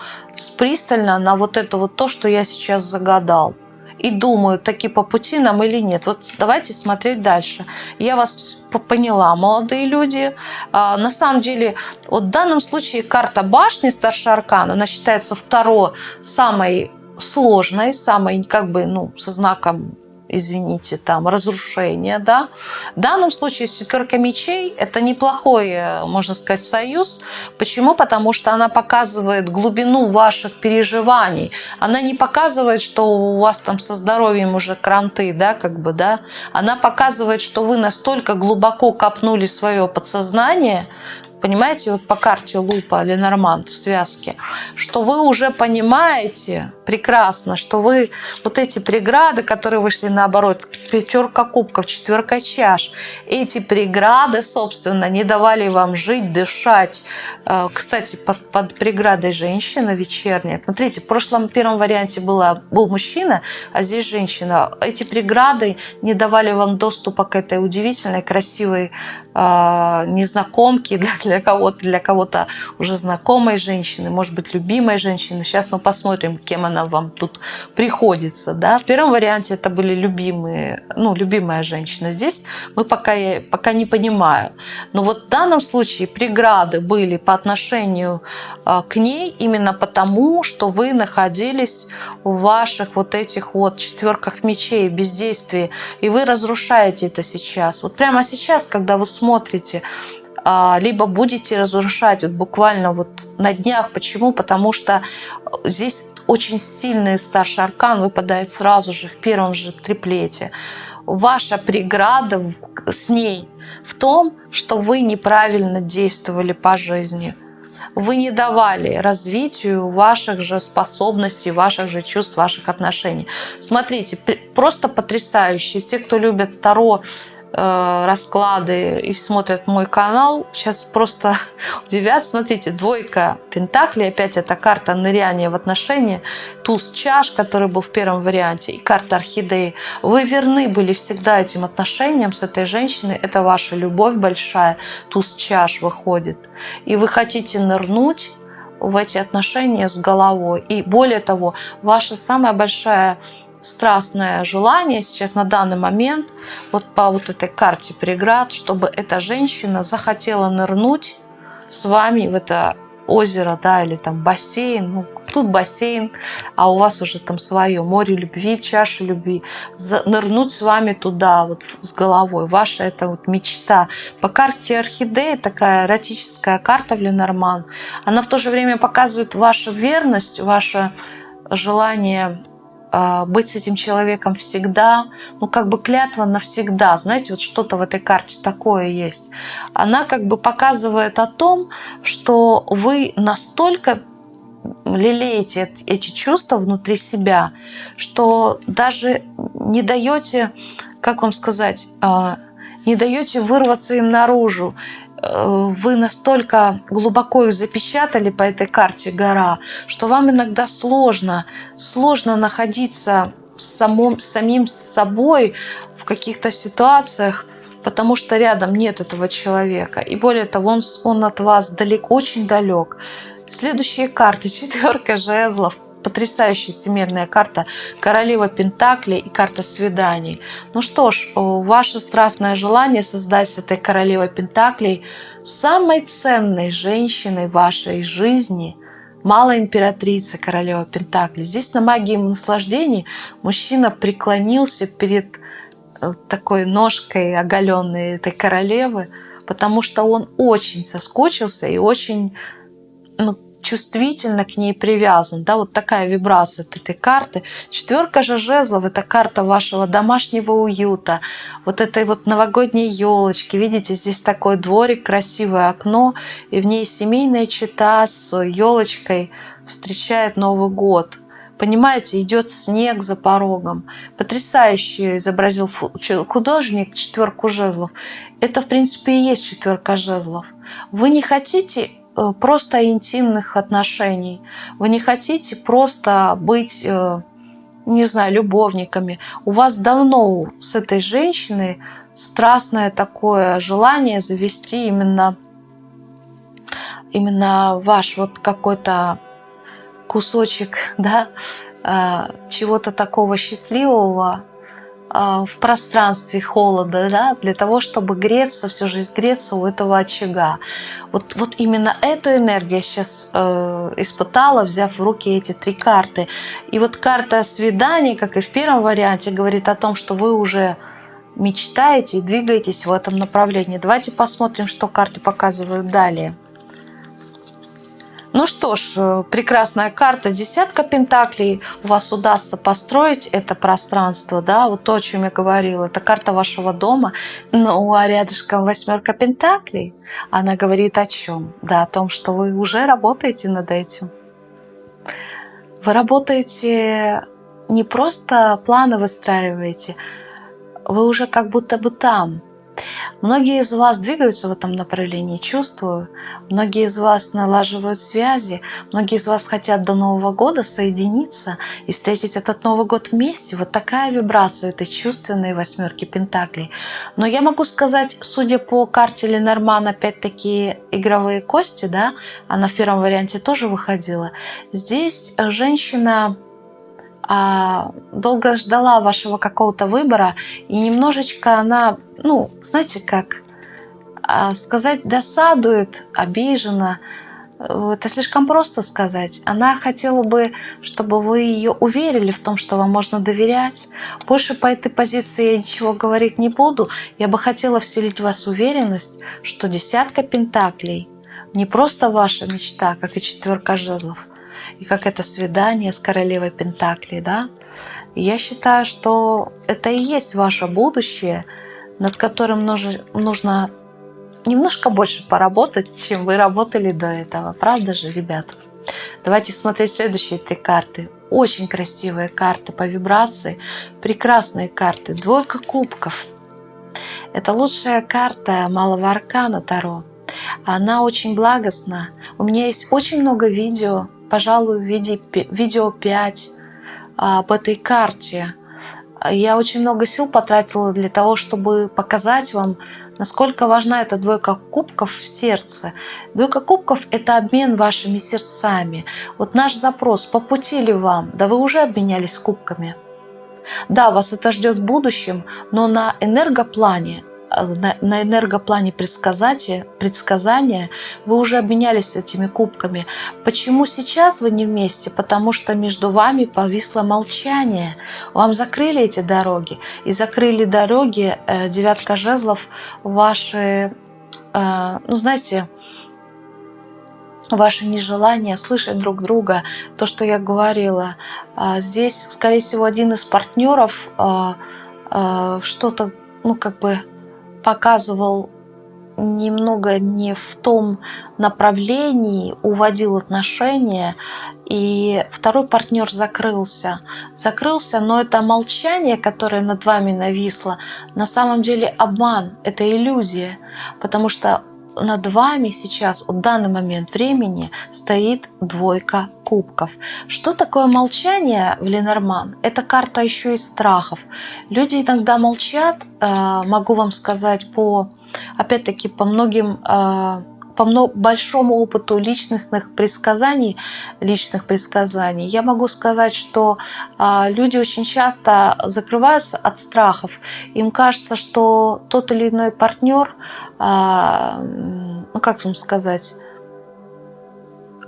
пристально на вот это вот то, что я сейчас загадал и думаю, таки по пути нам или нет. Вот давайте смотреть дальше. Я вас поняла, молодые люди. А, на самом деле, вот в данном случае карта башни старший аркан, она считается второй самой сложной, самой как бы, ну, со знаком извините, там разрушение, да. В данном случае четверка мечей – это неплохой, можно сказать, союз. Почему? Потому что она показывает глубину ваших переживаний. Она не показывает, что у вас там со здоровьем уже кранты, да, как бы, да. Она показывает, что вы настолько глубоко копнули свое подсознание, понимаете, вот по карте Лупа Ленорман в связке, что вы уже понимаете прекрасно, что вы вот эти преграды, которые вышли наоборот, пятерка кубков, четверка чаш, эти преграды, собственно, не давали вам жить, дышать. Э, кстати, под, под преградой женщина вечерняя. Смотрите, в прошлом первом варианте была, был мужчина, а здесь женщина. Эти преграды не давали вам доступа к этой удивительной, красивой незнакомки [LAUGHS] для, кого-то, для кого-то уже знакомой женщины, может быть, любимой женщины. Сейчас мы посмотрим, кем она вам тут приходится. Да? В первом варианте это были любимые, ну, любимая женщина. Здесь мы пока, пока не понимаю. Но вот в данном случае преграды были по отношению э, к ней именно потому, что вы находились в ваших вот этих вот четверках мечей, бездействии, и вы разрушаете это сейчас. Вот прямо сейчас, когда вы а, либо будете разрушать вот буквально вот на днях. Почему? Потому что здесь очень сильный старший аркан выпадает сразу же в первом же триплете. Ваша преграда с ней в том, что вы неправильно действовали по жизни. Вы не давали развитию ваших же способностей, ваших же чувств, ваших отношений. Смотрите, просто потрясающе. Все, кто любят Таро, Э, расклады и смотрят мой канал, сейчас просто [LAUGHS] удивят. Смотрите, двойка пентаклей, опять эта карта ныряния в отношения, туз чаш, который был в первом варианте, и карта орхидеи. Вы верны были всегда этим отношениям с этой женщиной, это ваша любовь большая, туз чаш выходит. И вы хотите нырнуть в эти отношения с головой. И более того, ваша самая большая страстное желание сейчас на данный момент вот по вот этой карте преград, чтобы эта женщина захотела нырнуть с вами в это озеро, да, или там бассейн, ну, тут бассейн, а у вас уже там свое море любви, чаша любви, нырнуть с вами туда вот с головой, ваша это вот мечта. По карте орхидеи такая эротическая карта в Ленорман, она в то же время показывает вашу верность, ваше желание быть с этим человеком всегда, ну как бы клятва навсегда, знаете, вот что-то в этой карте такое есть. Она как бы показывает о том, что вы настолько лелеете эти чувства внутри себя, что даже не даете, как вам сказать, а, не даете вырваться им наружу. Вы настолько глубоко их запечатали по этой карте гора, что вам иногда сложно, сложно находиться самым, самим собой в каких-то ситуациях, потому что рядом нет этого человека. И более того, он, он от вас далеко, очень далек. Следующие карты. [LAUGHS] Четверка жезлов – потрясающая всемирная карта королева Пентакли и карта свиданий. Ну что ж, ваше страстное желание создать с этой королевой Пентаклей самой ценной женщиной вашей жизни – Малая императрица, королева Пентакли. Здесь на магии наслаждений мужчина преклонился перед э, такой ножкой оголенной этой королевы, потому что он очень соскучился и очень ну, чувствительно к ней привязан. Да, вот такая вибрация от этой карты. Четверка же жезлов – это карта вашего домашнего уюта, вот этой вот новогодней елочки. Видите, здесь такой дворик, красивое окно, и в ней семейная чита с елочкой встречает Новый год. Понимаете, идет снег за порогом. Потрясающе изобразил художник четверку жезлов. Это, в принципе, и есть четверка жезлов. Вы не хотите просто интимных отношений. Вы не хотите просто быть, э, не знаю, любовниками. У вас давно с этой женщиной страстное такое желание завести именно, именно ваш вот какой-то кусочек [LAUGHS] да, э, чего-то такого счастливого, в пространстве холода, да, для того, чтобы греться, всю жизнь греться у этого очага. Вот, вот именно эту энергию я сейчас э, испытала, взяв в руки эти три карты. И вот карта свидания, как и в первом варианте, говорит о том, что вы уже мечтаете и двигаетесь в этом направлении. Давайте посмотрим, что карты показывают далее. Ну что ж, э, прекрасная карта, десятка пентаклей. У вас удастся построить это пространство, да, вот то, о чем я говорила. Это карта вашего дома. Ну, а рядышком восьмерка пентаклей. Она говорит о чем? Да, о том, что вы уже работаете над этим. Вы работаете не просто планы выстраиваете, вы уже как будто бы там. Многие из вас двигаются в этом направлении, чувствую. Многие из вас налаживают связи. Многие из вас хотят до Нового года соединиться и встретить этот Новый год вместе. Вот такая вибрация этой чувственной восьмерки Пентаклей. Но я могу сказать, судя по карте Ленорман, опять-таки игровые кости, да, она в первом варианте тоже выходила. Здесь женщина долго ждала вашего какого-то выбора, и немножечко она, ну, знаете как, а, сказать досадует, обижена, это слишком просто сказать. Она хотела бы, чтобы вы ее уверили в том, что вам можно доверять. Больше по этой позиции я ничего говорить не буду. Я бы хотела вселить в вас уверенность, что десятка пентаклей не просто ваша мечта, как и четверка жезлов, и как это свидание с королевой Пентаклей, да? Я считаю, что это и есть ваше будущее, над которым нужно немножко больше поработать, чем вы работали до этого. Правда же, ребята? Давайте смотреть следующие три карты. Очень красивые карты по вибрации, прекрасные карты. Двойка кубков. Это лучшая карта малого аркана Таро. Она очень благостна. У меня есть очень много видео пожалуй, в виде, видео 5 а, об этой карте. Я очень много сил потратила для того, чтобы показать вам, насколько важна эта двойка кубков в сердце. Двойка кубков – это обмен вашими сердцами. Вот наш запрос, по пути ли вам? Да вы уже обменялись кубками. Да, вас это ждет в будущем, но на энергоплане на энергоплане предсказания, предсказания вы уже обменялись этими кубками. Почему сейчас вы не вместе? Потому что между вами повисло молчание. Вам закрыли эти дороги. И закрыли дороги э, девятка жезлов ваши, э, ну знаете, ваше нежелание слышать друг друга, то, что я говорила. А здесь, скорее всего, один из партнеров э, что-то, ну, как бы показывал немного не в том направлении, уводил отношения, и второй партнер закрылся. Закрылся, но это молчание, которое над вами нависло, на самом деле обман, это иллюзия, потому что над вами сейчас, в данный момент времени, стоит двойка кубков. Что такое молчание в Ленорман? Это карта еще и страхов. Люди иногда молчат, э, могу вам сказать, по, опять-таки, по многим э, по большому опыту личностных предсказаний, личных предсказаний, я могу сказать, что а, люди очень часто закрываются от страхов. Им кажется, что тот или иной партнер, а, ну как вам сказать,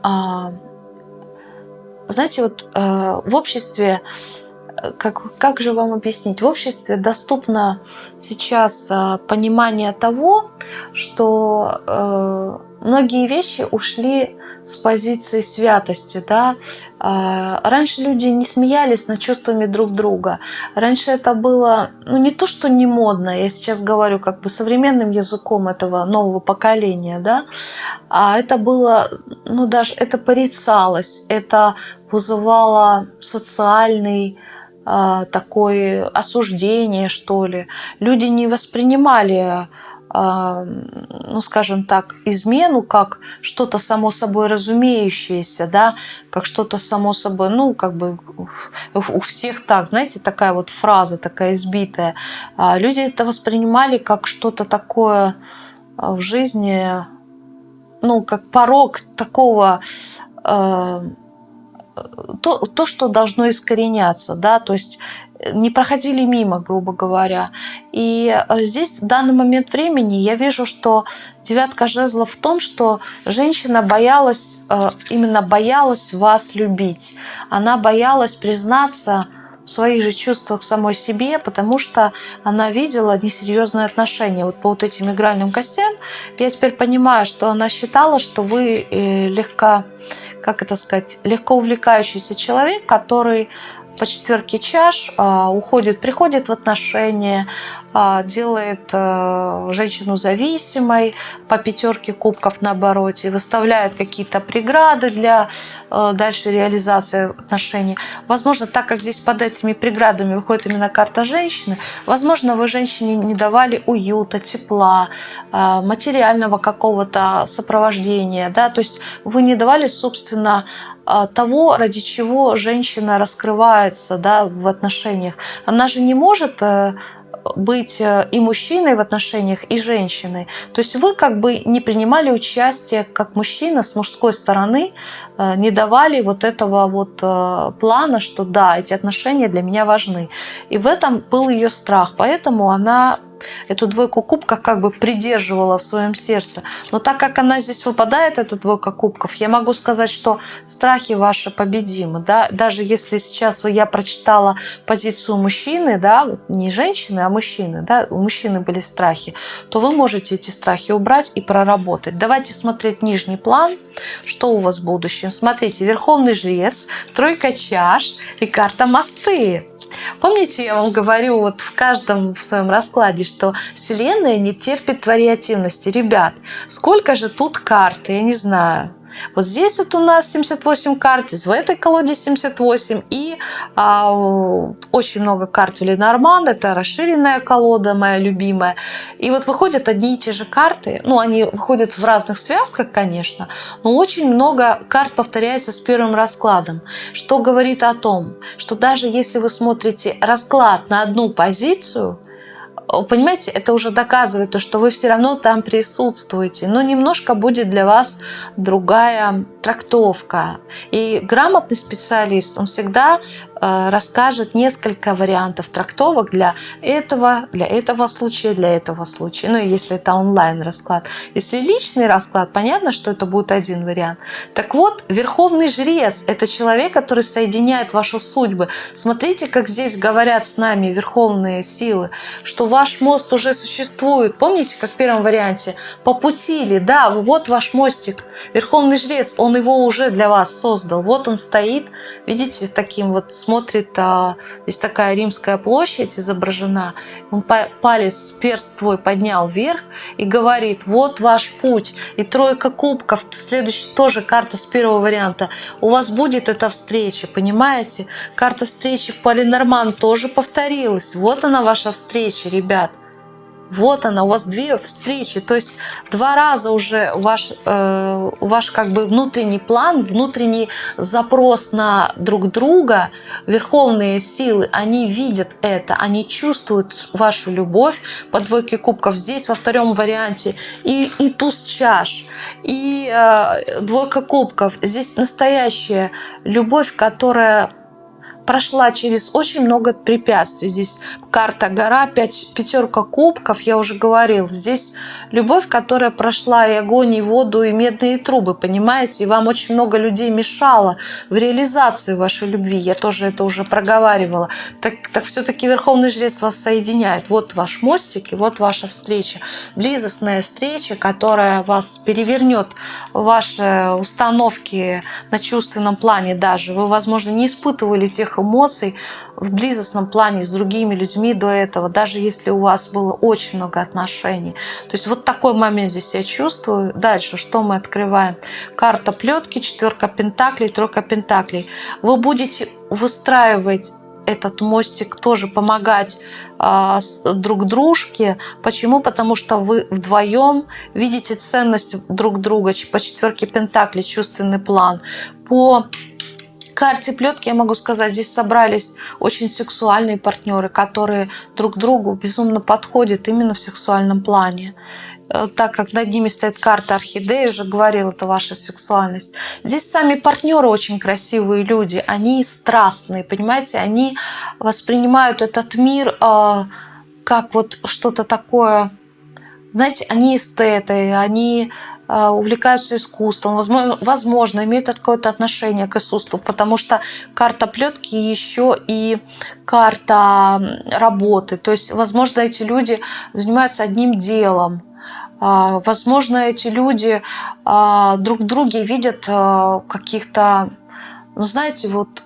а, знаете, вот в обществе как, как же вам объяснить? В обществе доступно сейчас а, понимание того, что э, многие вещи ушли с позиции святости. Да? А, раньше люди не смеялись над чувствами друг друга. Раньше это было ну, не то, что не модно, я сейчас говорю как бы современным языком этого нового поколения, да? а это было, ну даже это порицалось, это вызывало социальный такое осуждение, что ли. Люди не воспринимали, а, ну, скажем так, измену как что-то само собой разумеющееся, да, как что-то само собой, ну, как бы у всех так, знаете, такая вот фраза, такая избитая. А люди это воспринимали как что-то такое в жизни, ну, как порог такого то, то, что должно искореняться, да, то есть не проходили мимо, грубо говоря. И э, здесь в данный момент времени я вижу, что девятка жезлов в том, что женщина боялась, э, именно боялась вас любить. Она боялась признаться в своих же чувствах самой себе, потому что она видела несерьезные отношения. Вот по вот этим игральным костям я теперь понимаю, что она считала, что вы э, легко, как это сказать, легко увлекающийся человек, который по четверке чаш а, уходит, приходит в отношения, а, делает а, женщину зависимой, по пятерке кубков наоборот, и выставляет какие-то преграды для а, дальшей реализации отношений. Возможно, так как здесь под этими преградами выходит именно карта женщины, возможно, вы женщине не давали уюта, тепла, а, материального какого-то сопровождения, да, то есть вы не давали, собственно, того, ради чего женщина раскрывается да, в отношениях. Она же не может э, быть э, и мужчиной в отношениях, и женщиной. То есть вы как бы не принимали участие как мужчина с мужской стороны, э, не давали вот этого вот плана, что да, эти отношения для меня важны. И в этом был ее страх. Поэтому она эту двойку кубков как бы придерживала в своем сердце. Но так как она здесь выпадает, эта двойка кубков, я могу сказать, что страхи ваши победимы. Да? Даже если сейчас я прочитала позицию мужчины, да, не женщины, а мужчины, да, у мужчины были страхи, то вы можете эти страхи убрать и проработать. Давайте смотреть нижний план, что у вас в будущем. Смотрите, Верховный Жрец, Тройка Чаш и карта Мосты. Помните, я вам говорю вот в каждом в своем раскладе, что Вселенная не терпит вариативности. Ребят, сколько же тут карт, я не знаю. Вот здесь вот у нас 78 карт, в этой колоде 78, и а, очень много карт в Ленорман, это расширенная колода, моя любимая. И вот выходят одни и те же карты, ну, они выходят в разных связках, конечно, но очень много карт повторяется с первым раскладом, что говорит о том, что даже если вы смотрите расклад на одну позицию, понимаете, это уже доказывает то, что вы все равно там присутствуете, но немножко будет для вас другая трактовка. И грамотный специалист, он всегда Э, расскажет несколько вариантов трактовок для этого, для этого случая, для этого случая. Ну, если это онлайн расклад. Если личный расклад, понятно, что это будет один вариант. Так вот, Верховный Жрец – это человек, который соединяет ваши судьбы. Смотрите, как здесь говорят с нами верховные силы, что ваш мост уже существует. Помните, как в первом варианте? По пути ли? Да, вот ваш мостик. Верховный Жрец, он его уже для вас создал. Вот он стоит, видите, с таким вот смотрит а, здесь такая римская площадь изображена, он палец, перст твой поднял вверх и говорит, вот ваш путь, и тройка кубков, следующая тоже карта с первого варианта, у вас будет эта встреча, понимаете? Карта встречи Полинорман тоже повторилась, вот она ваша встреча, ребят. Вот она, у вас две встречи, то есть два раза уже ваш, э, ваш как бы внутренний план, внутренний запрос на друг друга, верховные силы, они видят это, они чувствуют вашу любовь по двойке кубков. Здесь во втором варианте и, и туз чаш, и э, двойка кубков. Здесь настоящая любовь, которая прошла через очень много препятствий. Здесь карта гора, пять, пятерка кубков, я уже говорил. Здесь любовь, которая прошла и огонь, и воду, и медные трубы, понимаете? И вам очень много людей мешало в реализации вашей любви. Я тоже это уже проговаривала. Так, так все-таки Верховный Жрец вас соединяет. Вот ваш мостик и вот ваша встреча. Близостная встреча, которая вас перевернет ваши установки на чувственном плане даже. Вы, возможно, не испытывали тех эмоций в близостном плане с другими людьми до этого, даже если у вас было очень много отношений. То есть вот такой момент здесь я чувствую. Дальше что мы открываем? Карта плетки, четверка пентаклей, тройка пентаклей. Вы будете выстраивать этот мостик тоже помогать а, друг дружке. Почему? Потому что вы вдвоем видите ценность друг друга. По четверке пентаклей чувственный план. По карте плетки я могу сказать, здесь собрались очень сексуальные партнеры, которые друг другу безумно подходят именно в сексуальном плане. э, так как над ними стоит карта орхидеи, уже говорил, это ваша сексуальность. Здесь сами партнеры очень красивые люди, они страстные, понимаете, они воспринимают этот мир э, как вот что-то такое, знаете, они эстеты, они увлекаются искусством, возможно, возможно имеют какое-то отношение к искусству, потому что карта плетки еще и карта работы. То есть, возможно, эти люди занимаются одним делом. А, возможно, эти люди а, друг друге видят а, каких-то, ну, знаете, вот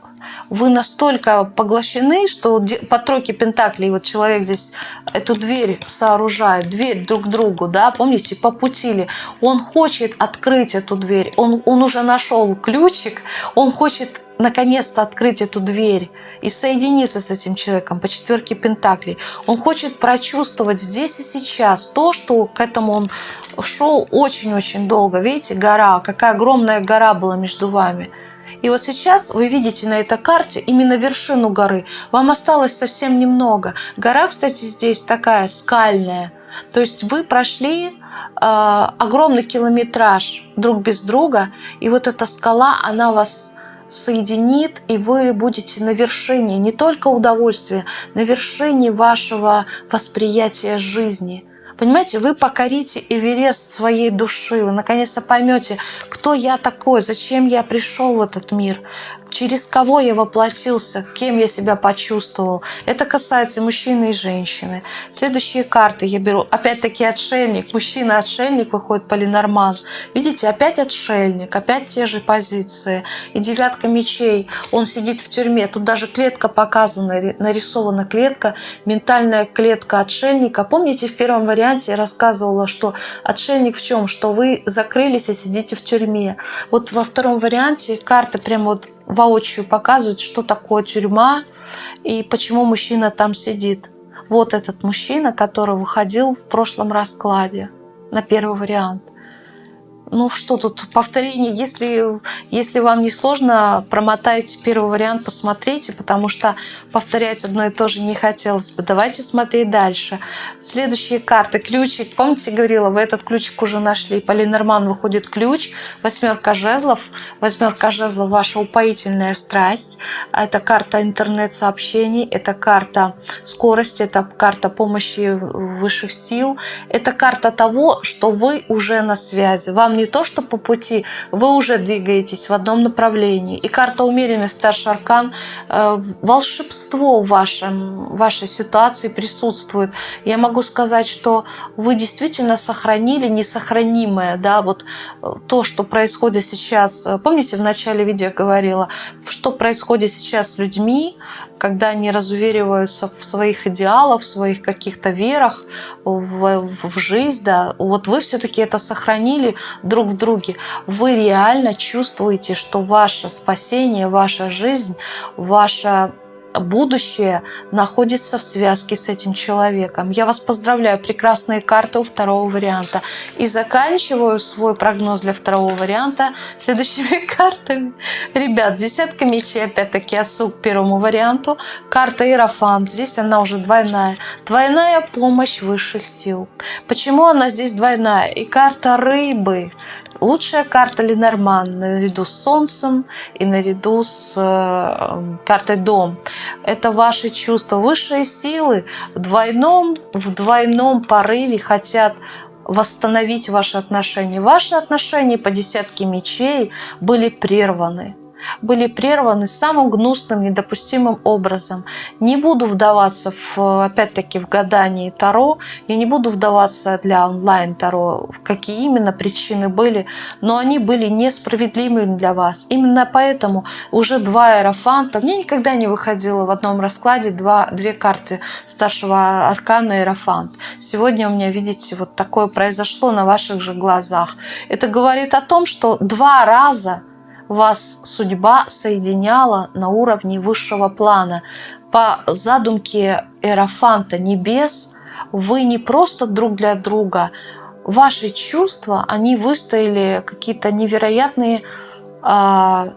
вы настолько поглощены, что по тройке пентаклей вот человек здесь эту дверь сооружает, дверь друг к другу, да, помните, по пути ли. Он хочет открыть эту дверь, он, он уже нашел ключик, он хочет наконец-то открыть эту дверь и соединиться с этим человеком по четверке Пентаклей. Он хочет прочувствовать здесь и сейчас то, что к этому он шел очень-очень долго. Видите, гора, какая огромная гора была между вами. И вот сейчас вы видите на этой карте именно вершину горы. Вам осталось совсем немного. Гора, кстати, здесь такая скальная. То есть вы прошли э, огромный километраж друг без друга, и вот эта скала, она вас соединит, и вы будете на вершине не только удовольствия, на вершине вашего восприятия жизни. Понимаете, вы покорите Эверест своей души, вы наконец-то поймете, кто я такой, зачем я пришел в этот мир, через кого я воплотился, кем я себя почувствовал. Это касается мужчины и женщины. Следующие карты я беру. Опять-таки отшельник. Мужчина-отшельник выходит полинорман. Видите, опять отшельник, опять те же позиции. И девятка мечей. Он сидит в тюрьме. Тут даже клетка показана, нарисована клетка. Ментальная клетка отшельника. Помните, в первом варианте я рассказывала, что отшельник в чем? Что вы закрылись и сидите в тюрьме. Вот во втором варианте карты прямо вот воочию показывают, что такое тюрьма и почему мужчина там сидит. Вот этот мужчина, который выходил в прошлом раскладе на первый вариант – ну что тут, повторение, если, если вам не сложно, промотайте первый вариант, посмотрите, потому что повторять одно и то же не хотелось бы. Давайте смотреть дальше. Следующие карты. Ключик. Помните, говорила, вы этот ключик уже нашли. По Ленорман выходит ключ. Восьмерка жезлов. Восьмерка жезлов – ваша упоительная страсть. Это карта интернет-сообщений. Это карта скорости. Это карта помощи высших сил. Это карта того, что вы уже на связи. Вам не то, что по пути, вы уже двигаетесь в одном направлении. И карта умеренность, старший аркан, э, волшебство в вашем, вашей ситуации присутствует. Я могу сказать, что вы действительно сохранили несохранимое, да, вот э, то, что происходит сейчас. Помните, в начале видео говорила, что происходит сейчас с людьми, когда они разувериваются в своих идеалах, в своих каких-то верах, в, в жизнь, да, вот вы все-таки это сохранили друг в друге. Вы реально чувствуете, что ваше спасение, ваша жизнь, ваша будущее находится в связке с этим человеком. Я вас поздравляю, прекрасные карты у второго варианта. И заканчиваю свой прогноз для второго варианта следующими [LAUGHS] картами. Ребят, десятка мечей, опять-таки, отсыл к первому варианту. Карта Иерофант, здесь она уже двойная. Двойная помощь высших сил. Почему она здесь двойная? И карта рыбы. Лучшая карта Ленорман наряду с Солнцем и наряду с э, картой Дом. Это ваши чувства. Высшие силы в двойном, в двойном порыве хотят восстановить ваши отношения. Ваши отношения по десятке мечей были прерваны были прерваны самым гнусным, недопустимым образом. Не буду вдаваться, в, опять-таки, в гадание Таро, я не буду вдаваться для онлайн-Таро, какие именно причины были, но они были несправедливыми для вас. Именно поэтому уже два аэрофанта, мне никогда не выходило в одном раскладе два, две карты старшего аркана аэрофант. Сегодня у меня, видите, вот такое произошло на ваших же глазах. Это говорит о том, что два раза вас судьба соединяла на уровне высшего плана. По задумке Эрофанта небес вы не просто друг для друга, ваши чувства, они выстояли какие-то невероятные э,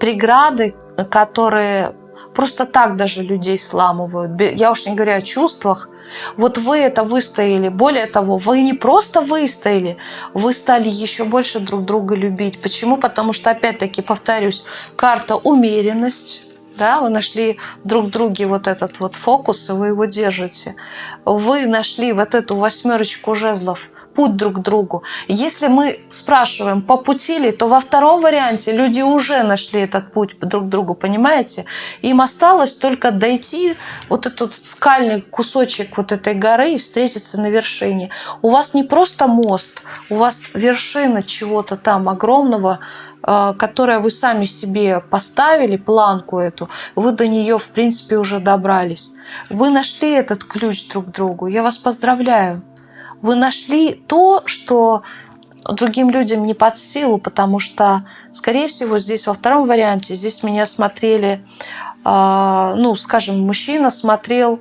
преграды, которые просто так даже людей сламывают. Я уж не говорю о чувствах, Вот вы это выстояли. Более того, вы не просто выстояли, вы стали еще больше друг друга любить. Почему? Потому что, опять-таки, повторюсь, карта умеренность, да, вы нашли друг друге вот этот вот фокус, и вы его держите. Вы нашли вот эту восьмерочку жезлов – путь друг к другу. Если мы спрашиваем, по пути ли, то во втором варианте люди уже нашли этот путь друг к другу, понимаете? Им осталось только дойти вот этот скальный кусочек вот этой горы и встретиться на вершине. У вас не просто мост, у вас вершина чего-то там огромного, э, которое вы сами себе поставили, планку эту, вы до нее, в принципе, уже добрались. Вы нашли этот ключ друг к другу. Я вас поздравляю вы нашли то, что другим людям не под силу, потому что, скорее всего, здесь во втором варианте, здесь меня смотрели, э, ну, скажем, мужчина смотрел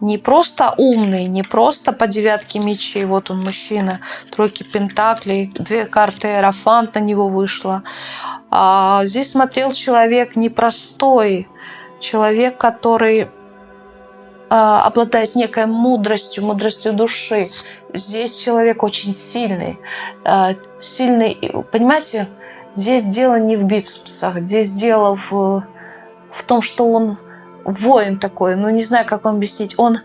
не просто умный, не просто по девятке мечей, вот он мужчина, тройки пентаклей, две карты Эрофант на него вышло. А здесь смотрел человек непростой, человек, который а, обладает некой мудростью, мудростью души. Здесь человек очень сильный. А, сильный, понимаете, здесь дело не в бицепсах, здесь дело в, в том, что он воин такой, ну не знаю, как вам объяснить. Он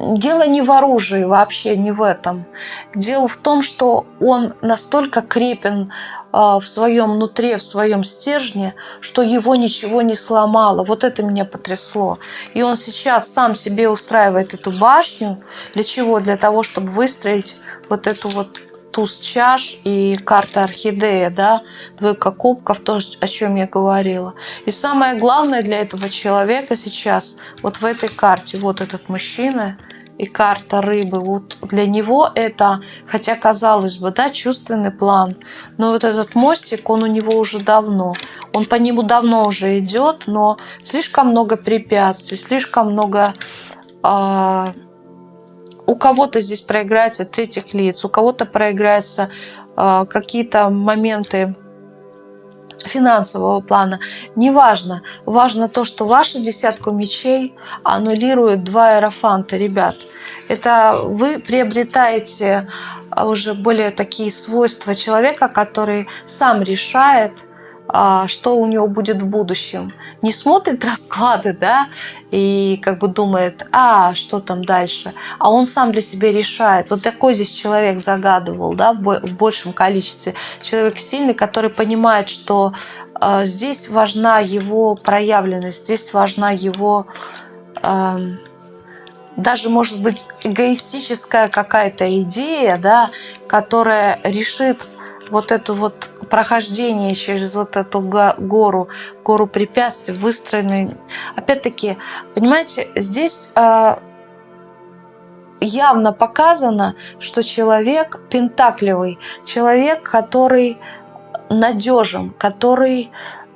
Дело не в оружии вообще, не в этом. Дело в том, что он настолько крепен а, в своем нутре, в своем стержне, что его ничего не сломало. Вот это меня потрясло. И он сейчас сам себе устраивает эту башню. Для чего? Для того, чтобы выстроить вот эту вот туз чаш и карта орхидея, да, двойка кубков, то, о чем я говорила. И самое главное для этого человека сейчас, вот в этой карте, вот этот мужчина и карта рыбы, вот для него это, хотя казалось бы, да, чувственный план, но вот этот мостик, он у него уже давно, он по нему давно уже идет, но слишком много препятствий, слишком много э, у кого-то здесь проиграется третьих лиц, у кого-то проиграются э, какие-то моменты финансового плана. Неважно. Важно то, что вашу десятку мечей аннулирует два аэрофанта, ребят. Это вы приобретаете а, уже более такие свойства человека, который сам решает – что у него будет в будущем. Не смотрит [LAUGHS] расклады, да, и как бы думает, а, что там дальше. А он сам для себя решает. Вот такой здесь человек загадывал, да, в большем количестве. Человек сильный, который понимает, что э, здесь важна его проявленность, здесь важна его... Э, даже, может быть, эгоистическая какая-то идея, да, которая решит вот это вот прохождение через вот эту гору, гору препятствий, выстроенной. Опять-таки, понимаете, здесь э, явно показано, что человек пентакливый, человек, который надежен, который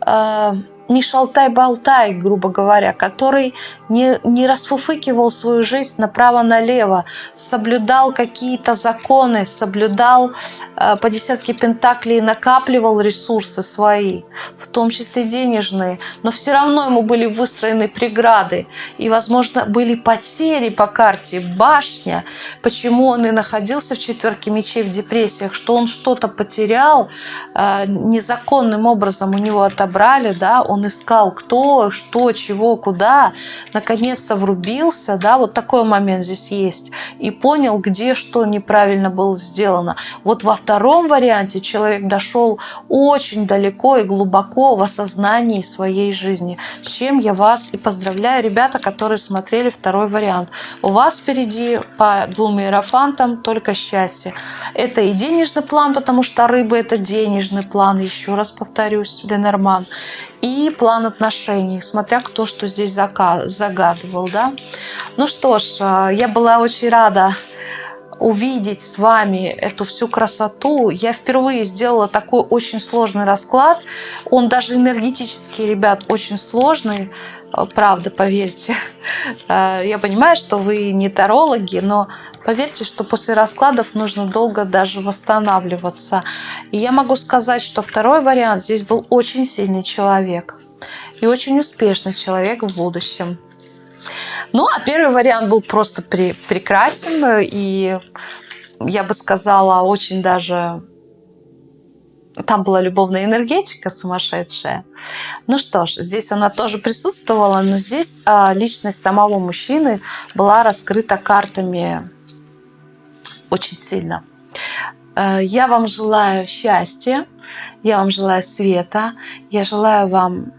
э, не шалтай-болтай, грубо говоря, который не, не расфуфыкивал свою жизнь направо-налево, соблюдал какие-то законы, соблюдал э, по десятке пентаклей, накапливал ресурсы свои, в том числе денежные, но все равно ему были выстроены преграды, и, возможно, были потери по карте, башня, почему он и находился в четверке мечей в депрессиях, что он что-то потерял, э, незаконным образом у него отобрали, да, он искал кто, что, чего, куда, наконец-то врубился, да, вот такой момент здесь есть, и понял, где что неправильно было сделано. Вот во втором варианте человек дошел очень далеко и глубоко в осознании своей жизни, с чем я вас и поздравляю, ребята, которые смотрели второй вариант. У вас впереди по двум иерофантам только счастье. Это и денежный план, потому что рыба – это денежный план, еще раз повторюсь, Ленорман и план отношений, смотря кто что здесь загадывал. Да? Ну что ж, э, я была очень рада увидеть с вами эту всю красоту. Я впервые сделала такой очень сложный расклад. Он даже энергетический, ребят, очень сложный. Э, правда, поверьте. [LAUGHS] Э, я понимаю, что вы не тарологи, но поверьте, что после раскладов нужно долго даже восстанавливаться. И я могу сказать, что второй вариант здесь был очень сильный человек и очень успешный человек в будущем. Ну, а первый вариант был просто прекрасен. И я бы сказала, очень даже там была любовная энергетика сумасшедшая. Ну что ж, здесь она тоже присутствовала, но здесь а, личность самого мужчины была раскрыта картами очень сильно. А, я вам желаю счастья, я вам желаю света, я желаю вам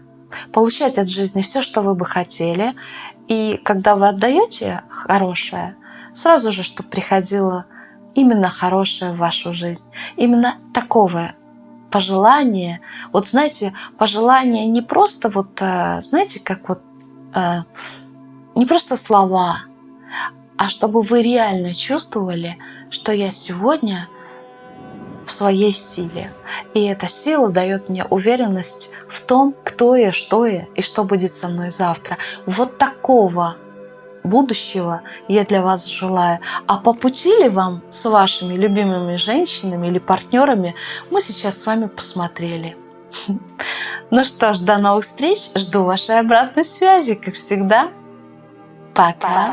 получать от жизни все, что вы бы хотели. И когда вы отдаете хорошее, сразу же, чтобы приходило именно хорошее в вашу жизнь. Именно такого пожелание, вот знаете, пожелание не просто вот, э, знаете, как вот, э, не просто слова, а чтобы вы реально чувствовали, что я сегодня в своей силе. И эта сила дает мне уверенность в том, кто я, что я и что будет со мной завтра. Вот такого будущего я для вас желаю. А по пути ли вам с вашими любимыми женщинами или партнерами, мы сейчас с вами посмотрели. [LAUGHS] Ну что ж, до новых встреч. Жду вашей обратной связи, как всегда. Пока.